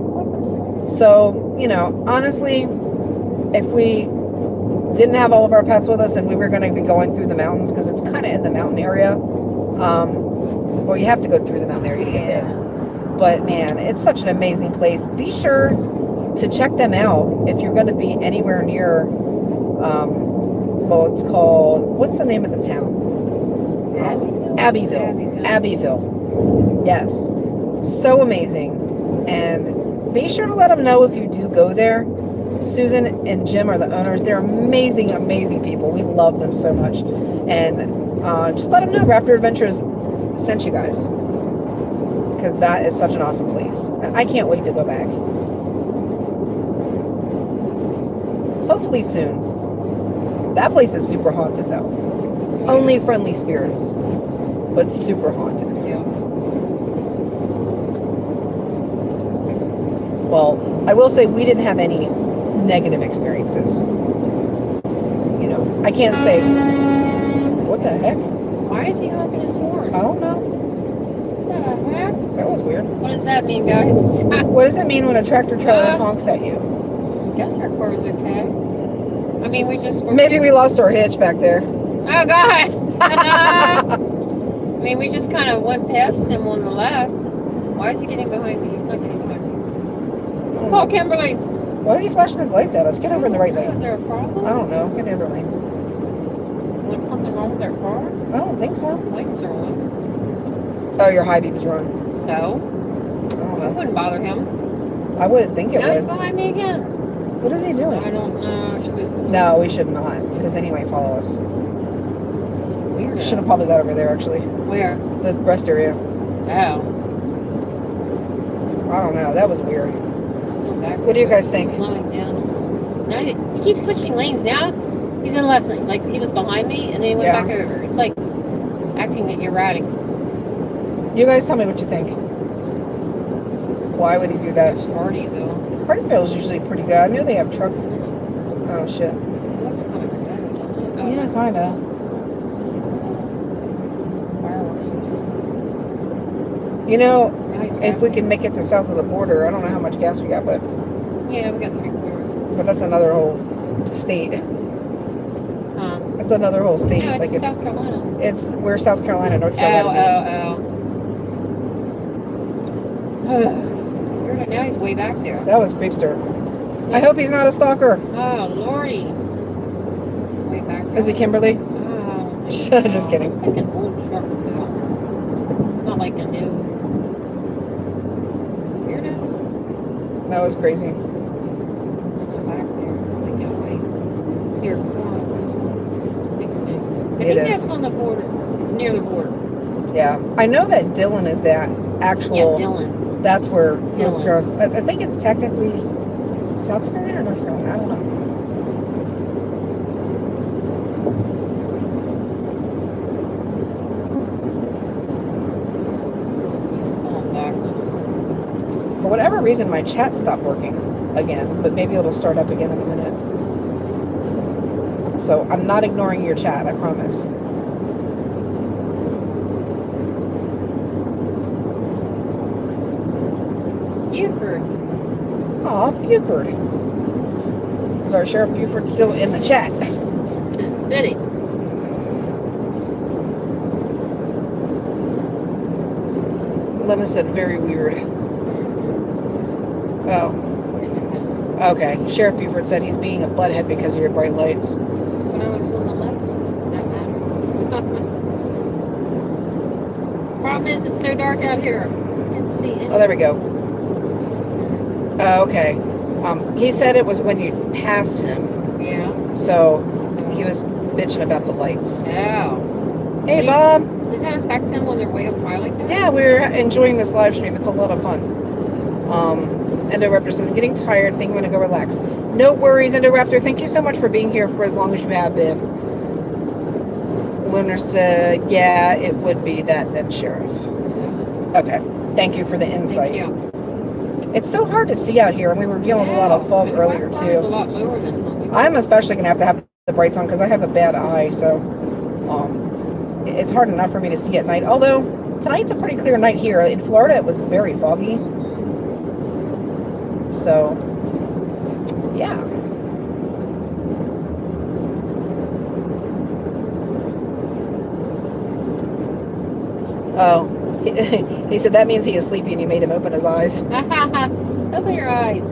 So, you know, honestly, if we didn't have all of our pets with us and we were going to be going through the mountains, because it's kind of in the mountain area, um, well, you have to go through the mountain area to get there. But man, it's such an amazing place. Be sure to check them out if you're going to be anywhere near. Um, well, it's called. What's the name of the town? Abbeville. Abbeville. Yes. So amazing. And be sure to let them know if you do go there. Susan and Jim are the owners. They're amazing, amazing people. We love them so much. And uh, just let them know Raptor Adventures sent you guys. Because that is such an awesome place. And I can't wait to go back. Hopefully soon. That place is super haunted though. Only friendly spirits, but super haunted. Yeah. Well, I will say we didn't have any negative experiences. You know, I can't say. What the heck? Why is he honking his horn? I don't know. What the heck? That was weird. What does that mean, guys? What does it mean when a tractor trailer Uh, honks at you? guess our car is okay. I mean, we just. Maybe we lost our hitch back there. Oh God! I mean, we just kind of went past him on the left. Why is he getting behind me? He's not getting behind me. Call Kimberly. Why are you flashing his lights at us? Get over in the right lane. Is there a problem? I don't know. Get in the other lane. Was something wrong with our car? I don't think so. Lights are on. Oh, your high beam's run. So oh, I it wouldn't bother him. I wouldn't think it Now he's behind me again. What is he doing? I don't know. Should we? No, we should not, because then he might follow us. Should have probably got over there actually. Where? The rest area. Oh. I don't know. That was weird. Back What do you guys think? Slowing down. Now he, he keeps switching lanes. Now he's in the left lane. Like he was behind me, and then he went Yeah. back over. It's like acting erratic. You guys tell me what you think. Why would he do that? Hardeeville. Hardeeville's usually pretty good. I knew they have truck. Oh shit. looks kind of it? Oh, Yeah, kinda. Fireworks. You know, if we can make it to south of the border, I don't know how much gas we got, but Yeah, we got three quarters. but that's another whole state. Huh? It's another whole state. No, it's like it's South Carolina. it's we're South Carolina, North Oh, Carolina. oh, oh. Weird, now he's way back there. That was creepster. I hope he's not a stalker. Oh, lordy. Way back there. Is it Kimberly? Oh, Just kidding. Like an old truck too. It's not like a new. That was crazy. Still back there. Like that way. Here, Florence. It's a big city. I It think is. that's on the border, near the border. Yeah, I know that Dillon is that actual. Yeah, Dillon. That's where North. Carolina. I, I think it's technically is it South Carolina or North Carolina. I don't know. He's falling back. For whatever reason, my chat stopped working again, but maybe it'll start up again in a minute. So I'm not ignoring your chat. I promise. Buford. Aw, Buford. Is our Sheriff Buford still in the chat? The city. Lena said very weird. Oh, okay. Sheriff Buford said he's being a butthead because of your bright lights. But I was on the left. Does that matter? Problem is, it's so dark out here. Can't see Oh, there we go. Oh, okay. Um, he said it was when you passed him, Yeah. so he was bitching about the lights. Yeah. Hey, Bob. Does that affect them on they're way up high like that? Yeah, we're enjoying this live stream. It's a lot of fun. Um, Endoraptor says, I'm getting tired. I think I'm going to go relax. No worries, Endoraptor. Thank you so much for being here for as long as you have been. Lunar said, yeah, it would be that then, Sheriff. Okay. Thank you for the insight. Thank you. It's so hard to see out here, and we were dealing with a lot of fog and earlier, too. lot lower than I'm especially going to have to have the brights on because I have a bad eye, so um, it's hard enough for me to see at night. Although, tonight's a pretty clear night here. In Florida, it was very foggy. So, yeah. Oh, he, he said that means he is sleepy and you made him open his eyes. Open your eyes.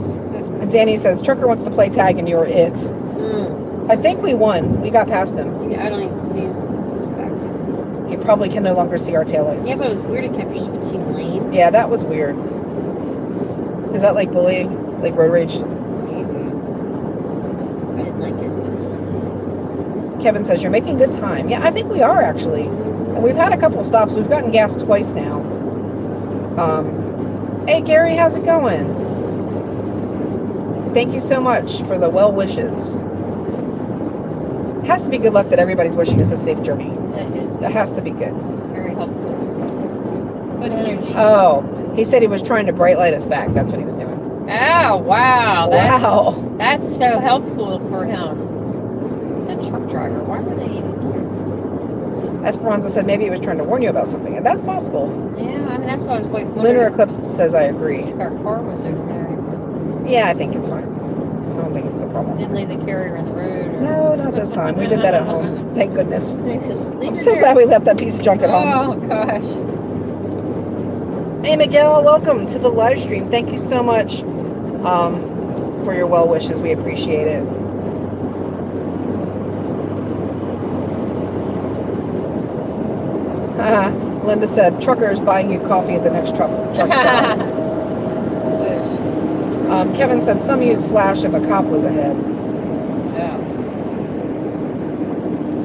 Danny says, Trucker wants to play tag and you're it. Mm. I think we won. We got past him. Yeah, I don't even see him. He probably can no longer see our taillights. Yeah, but it was weird. It kept switching lanes. Yeah, that was weird. Is that like bullying? Like road rage? Maybe. I didn't like it. Kevin says, You're making good time. Yeah, I think we are actually. And we've had a couple stops. We've gotten gas twice now. Um, hey, Gary, how's it going? Thank you so much for the well wishes. Has to be good luck that everybody's wishing us a safe journey. That is That has to be good. It's very helpful. Good energy. Oh, he said he was trying to bright light us back. That's what he was doing. Oh, wow. That's, Wow. That's so helpful for him. He's a truck driver. Why would they even Esperanza said maybe he was trying to warn you about something, and that's possible. Yeah, I mean, that's why I was like, Lunar Eclipse says I agree. if our car was okay. Yeah, I think it's fine. I don't think it's a problem. Didn't leave the carrier in the road. Or... No, not this time. We did that at home. Thank goodness. Says, I'm so glad we left that piece of junk at home. Oh, gosh. Hey, Miguel, welcome to the live stream. Thank you so much um, for your well wishes. We appreciate it. Linda said, trucker is buying you coffee at the next truck, truck stop. Um, Kevin said, some use flash if a cop was ahead. Yeah.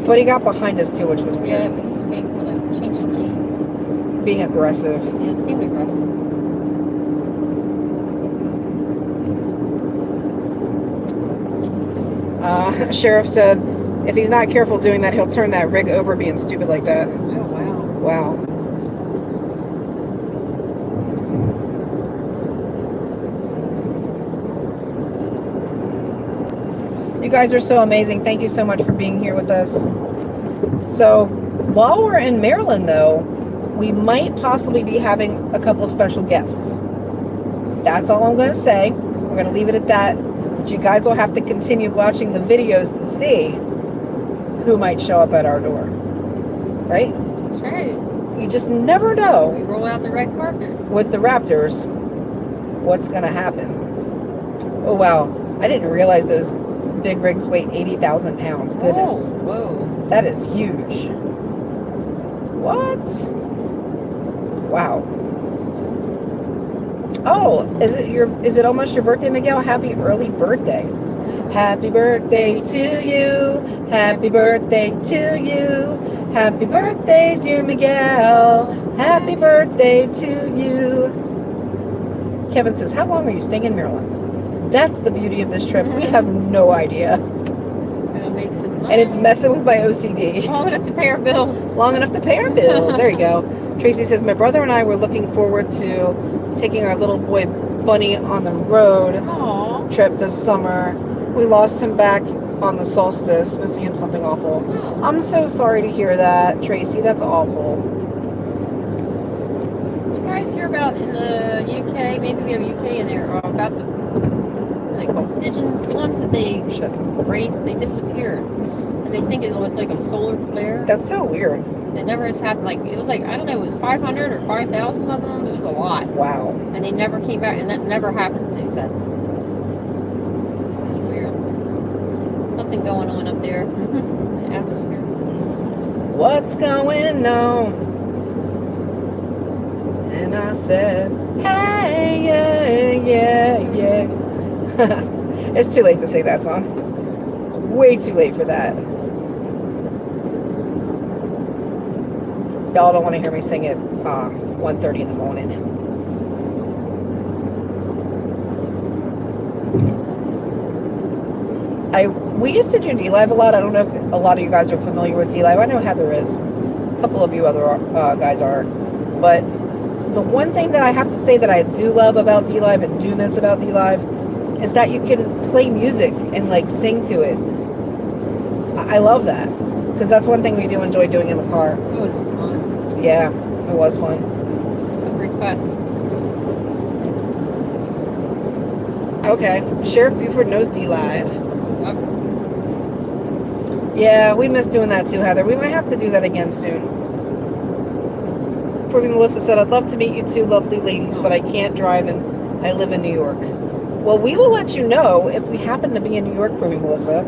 But he got behind us too, which was weird. that was being kind of changing lanes. Being aggressive. Yeah, it seemed aggressive. Uh, Sheriff said, if he's not careful doing that, he'll turn that rig over being stupid like that. Oh, wow. Wow. You guys are so amazing. Thank you so much for being here with us. So, while we're in Maryland, though, we might possibly be having a couple special guests. That's all I'm going to say. We're going to leave it at that. But you guys will have to continue watching the videos to see who might show up at our door. Right? That's right. You just never know We roll out the red carpet. with the Raptors what's going to happen. Oh, wow. I didn't realize those big rigs weigh 80,000 pounds. Goodness. Whoa. Whoa. That is huge. What? Wow. Oh, is it your is it almost your birthday, Miguel? Happy early birthday. Happy birthday to you. Happy birthday to you. Happy birthday, dear Miguel. Happy birthday to you. Kevin says, How long are you staying in Maryland? That's the beauty of this trip. We mm-hmm. have no idea. Gonna make some. And it's messing with my OCD. long enough to pay our bills. Long enough to pay our bills. There you go. Tracy says, My brother and I were looking forward to taking our little boy Bunny on the road Aww. trip this summer. We lost him back on the solstice, missing him something awful. I'm so sorry to hear that, Tracy. That's awful. You guys hear about in the UK? Maybe we have UK in there. About the what they call pigeons, the ones that they Shit. race, they disappeared, and they think it was like a solar flare. That's so weird. It never has happened. Like it was like I don't know, it was 500 or 5,000 of them. It was a lot, Wow. and they never came back, and that never happens. They said. Weird. Something going on up there. the atmosphere. What's going on? And I said, Hey, yeah, yeah, yeah. it's too late to sing that song. It's way too late for that. Y'all don't want to hear me sing it uh, 1.30 in the morning. I we used to do DLive a lot. I don't know if a lot of you guys are familiar with DLive. I know Heather is. A couple of you other uh, guys are. But the one thing that I have to say that I do love about DLive and do miss about DLive is that you can play music and like sing to it. I, I love that because that's one thing we do enjoy doing in the car. It was fun. Yeah, it was fun. Took requests. Okay, Sheriff Buford knows DLive. Yep. Yeah, we miss doing that too, Heather. We might have to do that again soon. Proving Melissa said, I'd love to meet you two lovely ladies, but I can't drive and I live in New York. Well, we will let you know if we happen to be in New York, Proving Melissa.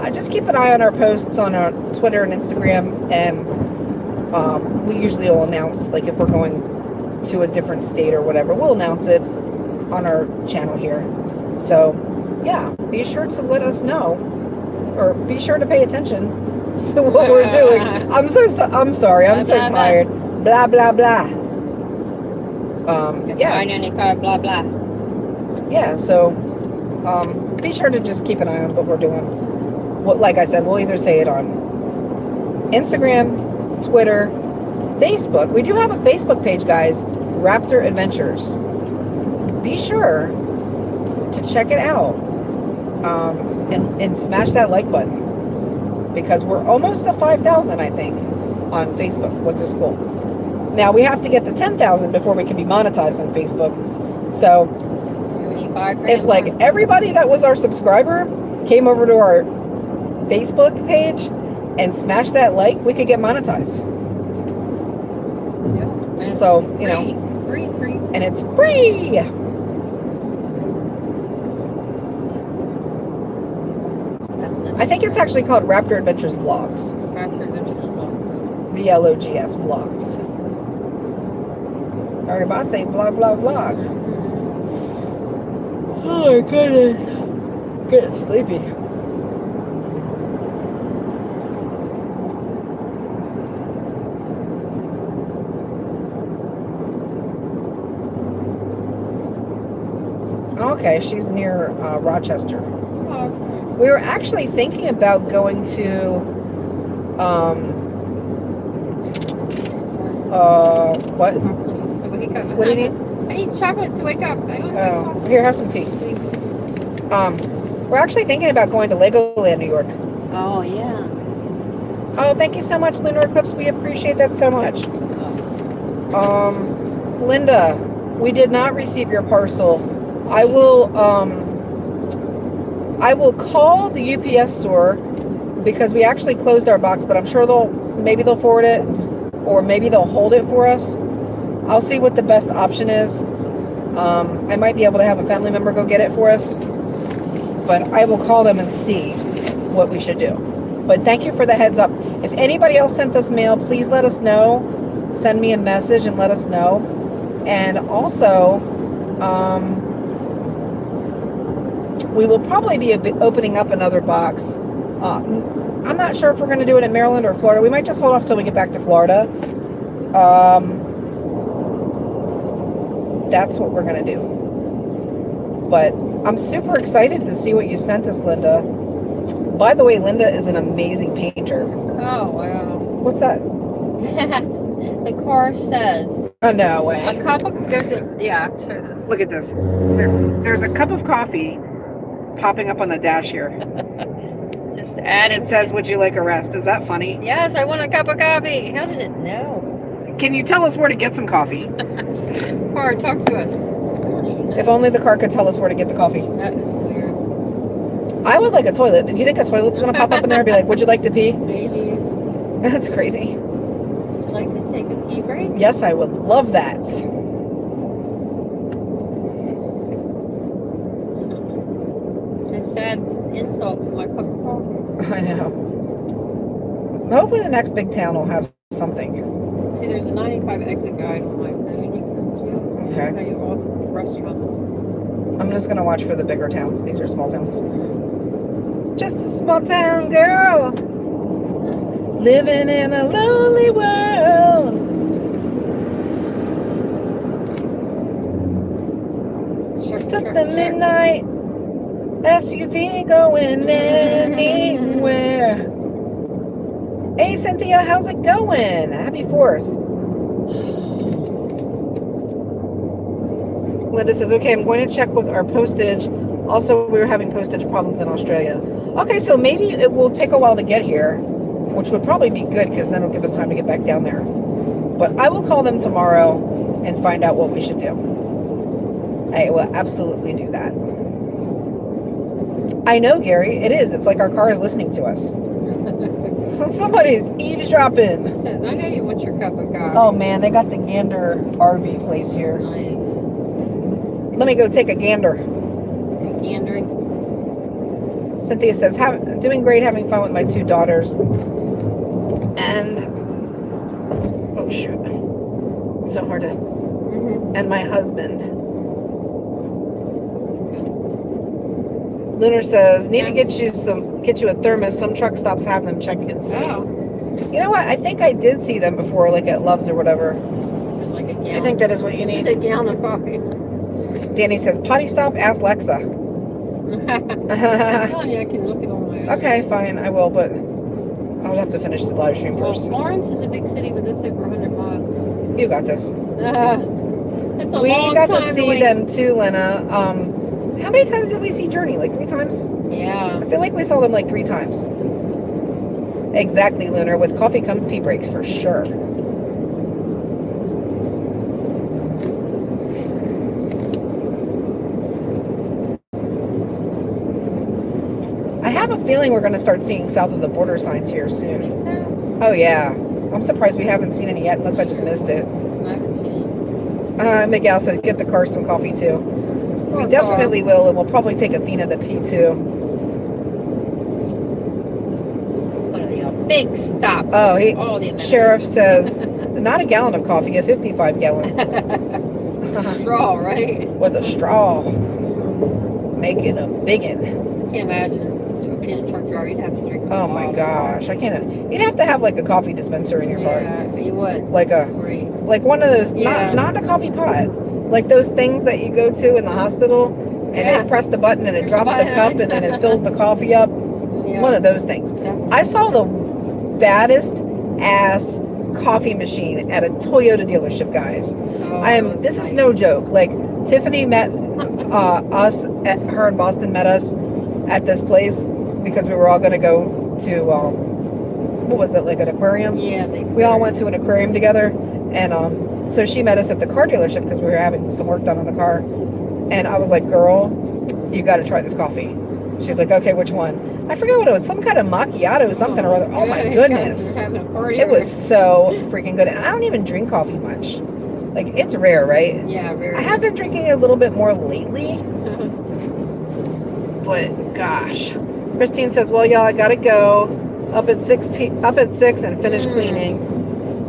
Uh, just keep an eye on our posts on our Twitter and Instagram, and um, we usually will announce, like, if we're going to a different state or whatever, we'll announce it on our channel here. So, yeah, be sure to let us know, or be sure to pay attention to what we're doing. I'm so, so I'm sorry. I'm so Blah, blah, blah. tired. Blah blah blah. Um, yeah. Blah blah. yeah. So, um, be sure to just keep an eye on what we're doing. What, like I said, we'll either say it on Instagram, Twitter, Facebook. We do have a Facebook page, guys. Raptor Adventures. Be sure to check it out um, and and smash that like button because we're almost to five thousand, I think, on Facebook. What's this cool? Now we have to get to ten thousand before we can be monetized on Facebook. So if like everybody that was our subscriber came over to our Facebook page and smash that like, we could get monetized. Yeah. So, you know, free, free, free. and it's free. I think it's actually called Raptor Adventures Vlogs. Raptor Adventures vlogs. V L O G S Vlogs. Or if mm-hmm. oh, I say vlog, vlog, vlog. Oh my goodness. Getting sleepy. Okay, she's near uh, Rochester. Oh, We were actually thinking about going to, um, uh, what? to wake up. What do you need? I need chocolate to wake up. I don't have Oh, coffee. here, have some tea. Please. Um, we're actually thinking about going to Legoland, New York. Oh yeah. Oh, thank you so much, Lunar Eclipse. We appreciate that so much. Um, Linda, we did not receive your parcel. I will, um, I will call the UPS store because we actually closed our box, but I'm sure they'll, maybe they'll forward it or maybe they'll hold it for us. I'll see what the best option is. Um, I might be able to have a family member go get it for us, but I will call them and see what we should do. But thank you for the heads up. If anybody else sent us mail, please let us know. Send me a message and let us know. And also, um, we will probably be a bit opening up another box. Uh, I'm not sure if we're going to do it in Maryland or Florida. We might just hold off till we get back to Florida. Um, that's what we're going to do. But I'm super excited to see what you sent us, Linda. By the way, Linda is an amazing painter. Oh, wow. What's that? the car says Oh, no a way. cup of, there's a, yeah, I'll this. Look at this. There, there's a cup of coffee popping up on the dash here. Just add It it. says, Would you like a rest? Is that funny? Yes, I want a cup of coffee. How did it know? Can you tell us where to get some coffee? Car, talk to us. I don't even know. If only the car could tell us where to get the coffee. That is weird. I would like a toilet. Do you think a toilet's gonna pop up in there and be like, Would you like to pee? Maybe. That's crazy. Would you like to take a pee break? Yes, I would love that. Just add insult to my cup of coffee. I know. Hopefully, the next big town will have something. See, there's a 95 exit guide on my phone. You can Okay. tell you all the restaurants. I'm just gonna watch for the bigger towns. These are small towns. Just a small town girl living in a lonely world. Sure, Took sure, the sure. midnight SUV going anywhere. Hey Cynthia, how's it going? Happy Fourth. Linda says, okay, I'm going to check with our postage. Also, we were having postage problems in Australia. Okay, so maybe it will take a while to get here, which would probably be good because then it'll give us time to get back down there. But I will call them tomorrow and find out what we should do. I will absolutely do that. I know, Gary. It is. It's like our car is listening to us. Somebody's eavesdropping. It says, I know you want your cup of coffee. Oh man, they got the Gander RV place here. Nice. Let me go take a gander. You're Gandering. Cynthia says, Have, doing great, having fun with my two daughters. And, oh shoot. It's so hard to, Mm-hmm. and my husband. Lunar says, need to get you some, get you a thermos. Some truck stops have them check ins. Oh, You know what? I think I did see them before, like at Love's or whatever. is it like a gallon? I think that is what you It's need. a gallon of coffee. Danny says, potty stop, ask Lexa. I'm telling you, I can look it on my own. okay, fine, I will, but I'll have to finish the live stream Well, first. Florence is a big city, but it's over 100 miles. You got this. Uh, it's a we long got time to see wait. them too, Lena. Um, how many times did we see Journey? Like three times? Yeah. I feel like we saw them like three times. Exactly, Lunar. With coffee comes pee breaks for sure. I have a feeling we're going to start seeing south of the border signs here soon. so? Oh yeah, I'm surprised we haven't seen any yet, unless I just missed it. I haven't seen Uh, Miguel said, "Get the car some coffee too." We definitely will, and we'll probably take Athena to pee too. It's going to be a big stop. Oh, he, sheriff says, "Not a gallon of coffee, a 55 gallon Straw, right? with a straw, making a biggin." Can't imagine. Being a truck driver, you'd have to drink. a Oh my gosh, I can't. You'd have to have like a coffee dispenser in your car, Yeah, you would. like a Right. like one of those, Yeah. not not a coffee pot, like those things that you go to in the hospital, and Yeah. they press the button and it drops the cup and then it fills the coffee up. Yeah. One of those things. Yeah. I saw the baddest ass coffee machine at a Toyota dealership, guys. Oh, I am. This is no joke. Like Tiffany met uh, us at her in Boston met us at this place because we were all going to go to um, what was it like an aquarium? Yeah. We all went to an aquarium together, and um, so she met us at the car dealership because we were having some work done on the car, and I was like, "Girl, you got to try this coffee." She's like, "Okay, which one?" I forget what it was. Some kind of macchiato, or something or other. Oh my goodness. you're Having a party. It was so freaking good. And I don't even drink coffee much. Like it's rare, right? Yeah, very. I have been drinking a little bit more lately, but gosh. Christine says, "Well, y'all, I gotta go up at six p- up at six and finish Mm. cleaning.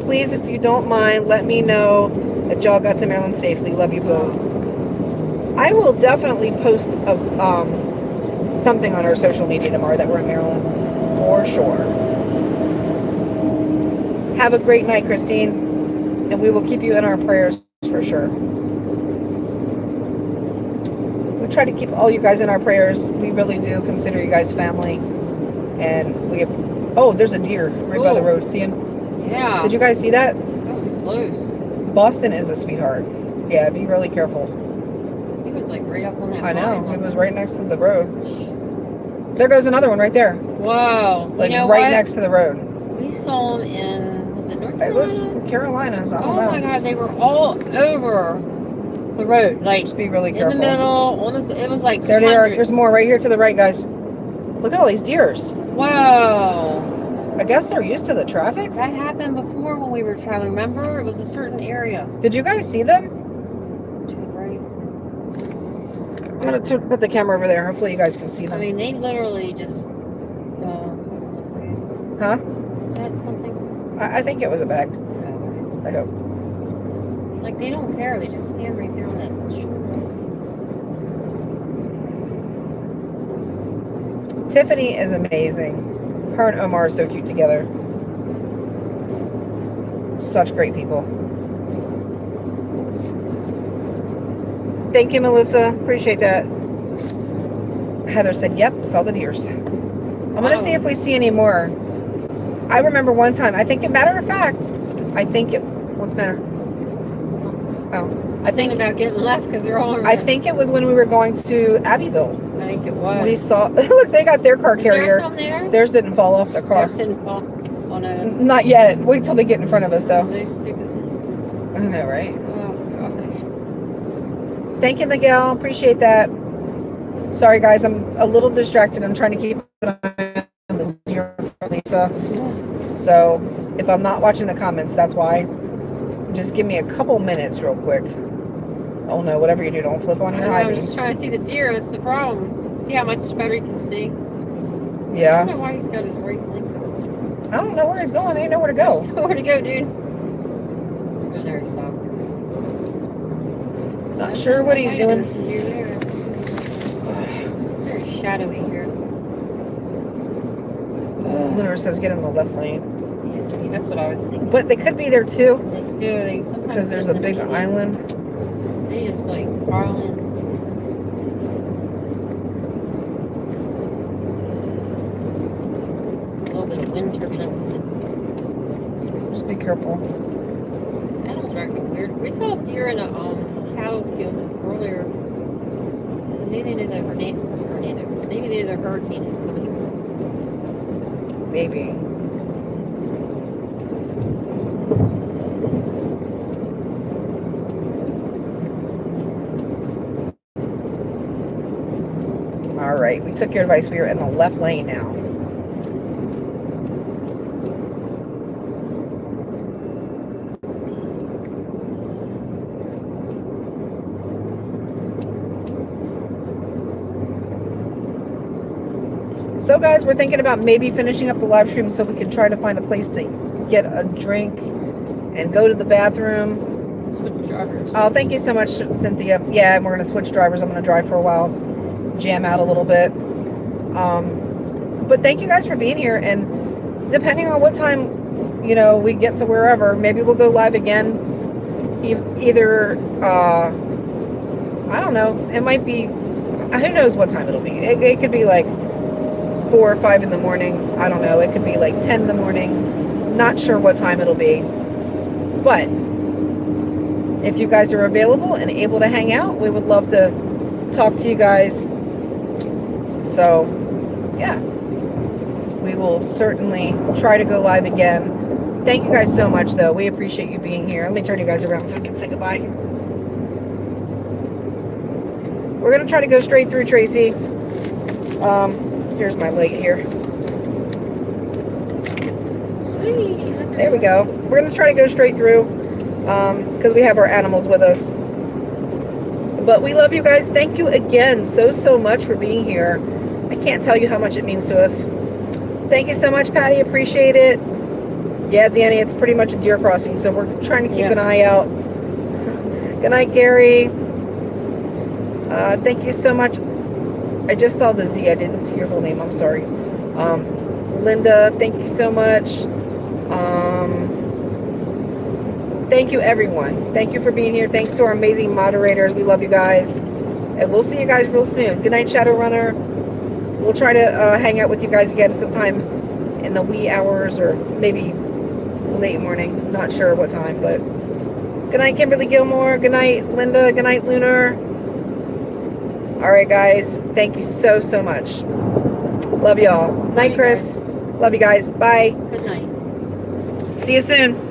Please, if you don't mind, let me know that y'all got to Maryland safely. Love you both. I will definitely post a um, something on our social media tomorrow that we're in Maryland for sure. Have a great night, Christine, and we will keep you in our prayers for sure. We try to keep all you guys in our prayers. We really do consider you guys family, and we. Oh, there's a deer right by the road. See him? Yeah. Did you guys see that? That was close. Boston is a sweetheart. Yeah, be really careful. He was like right up on that. I know. It was right next to the road. There goes another one right there. Whoa. Like you know right what? next to the road. We saw them in was it North Carolina? It was the Carolinas. I don't oh know. my god, they were all over the road, like Just be really careful. in the middle. On the, it was like There they are. There's more right here to the right, guys. Look at all these deers. Whoa. I guess they're used to the traffic. That happened before when we were traveling. Remember, it was a certain area. Did you guys see them? To the right. I'm gonna t- put the camera over there. Hopefully you guys can see them. I mean, they literally just. Uh, Huh? is that something? I, I think it was a bag. I hope. Like they don't care. They just stand right there on that. Tiffany is amazing. Her and Omar are so cute together. Such great people. Thank you, Melissa. Appreciate that. Heather said, Yep, saw the deers. I'm gonna see if we see any more. I remember one time, I think, a matter of fact, I think it was matter? I think about getting left because they're all. Around. I think it was when we were going to Abbeville. I think it was. We saw look, they got their car Is carrier. some there? Theirs didn't fall off the car. They're sitting fall. Oh no. Not yet. Wait till they get in front of us, though. I know, right? Oh gosh. Thank you, Miguel. Appreciate that. Sorry, guys. I'm a little distracted. I'm trying to keep an eye on the deer for Lisa. So if I'm not watching the comments, that's why. Just give me a couple minutes, real quick. Oh no! Whatever you do, don't flip on I your high I'm just beams. trying to see the deer. That's the problem. See how much better you can see. Yeah. I Yeah. don't know why he's got his right link. I don't know where he's going. I ain't know where to go. There's nowhere to go, dude. Oh, there he stopped. Not sure what he's Might have been doing. some deer there. It's very shadowy here. Lunar says get in the left lane, Yeah, that's what I was thinking. but they could be there too They do. They sometimes because there's a big island. Just like pile. A little bit of wind turbulence. Just be careful. Animals are acting weird. We saw deer in a um, cattle field earlier. So maybe they knew the tornado. tornado. Maybe they knew the hurricane is coming. Maybe. All right, we took your advice. We are in the left lane now. So, guys, we're thinking about maybe finishing up the live stream so we can try to find a place to get a drink and go to the bathroom. Switch drivers. Oh, thank you so much, Cynthia. Yeah, and we're going to switch drivers. I'm going to drive for a while, jam out a little bit. Um, but thank you guys for being here. And depending on what time, you know, we get to wherever, maybe we'll go live again. E- Either, uh, I don't know, it might be, who knows what time it'll be. It, it could be like four or five in the morning. I don't know. It could be like 10 in the morning. Not sure what time it'll be. But if you guys are available and able to hang out, we would love to talk to you guys. So, yeah, we will certainly try to go live again. Thank you guys so much, though. We appreciate you being here. Let me turn you guys around so I can say goodbye. We're going to try to go straight through, Tracy. Um, here's my leg here. There we go. We're going to try to go straight through because we have our animals with us. But we love you guys. Thank you again so, so much for being here. I can't tell you how much it means to us. Thank you so much, Patty. Appreciate it. Yeah, Danny, it's pretty much a deer crossing, so we're trying to keep Yeah. an eye out. Good night, Gary. Uh, thank you so much. I just saw the Z. I didn't see your whole name. I'm sorry. Um, Linda, thank you so much. Um, thank you, everyone. Thank you for being here. Thanks to our amazing moderators. We love you guys. And we'll see you guys real soon. Good night, Shadowrunner. We'll try to uh, hang out with you guys again sometime in the wee hours or maybe late morning. Not sure what time, but good night, Kimberly Gilmore. Good night, Linda. Good night, Lunar. All right, guys. Thank you so, so much. Love y'all. Night, Chris. Love you guys. Bye. Good night. See you soon.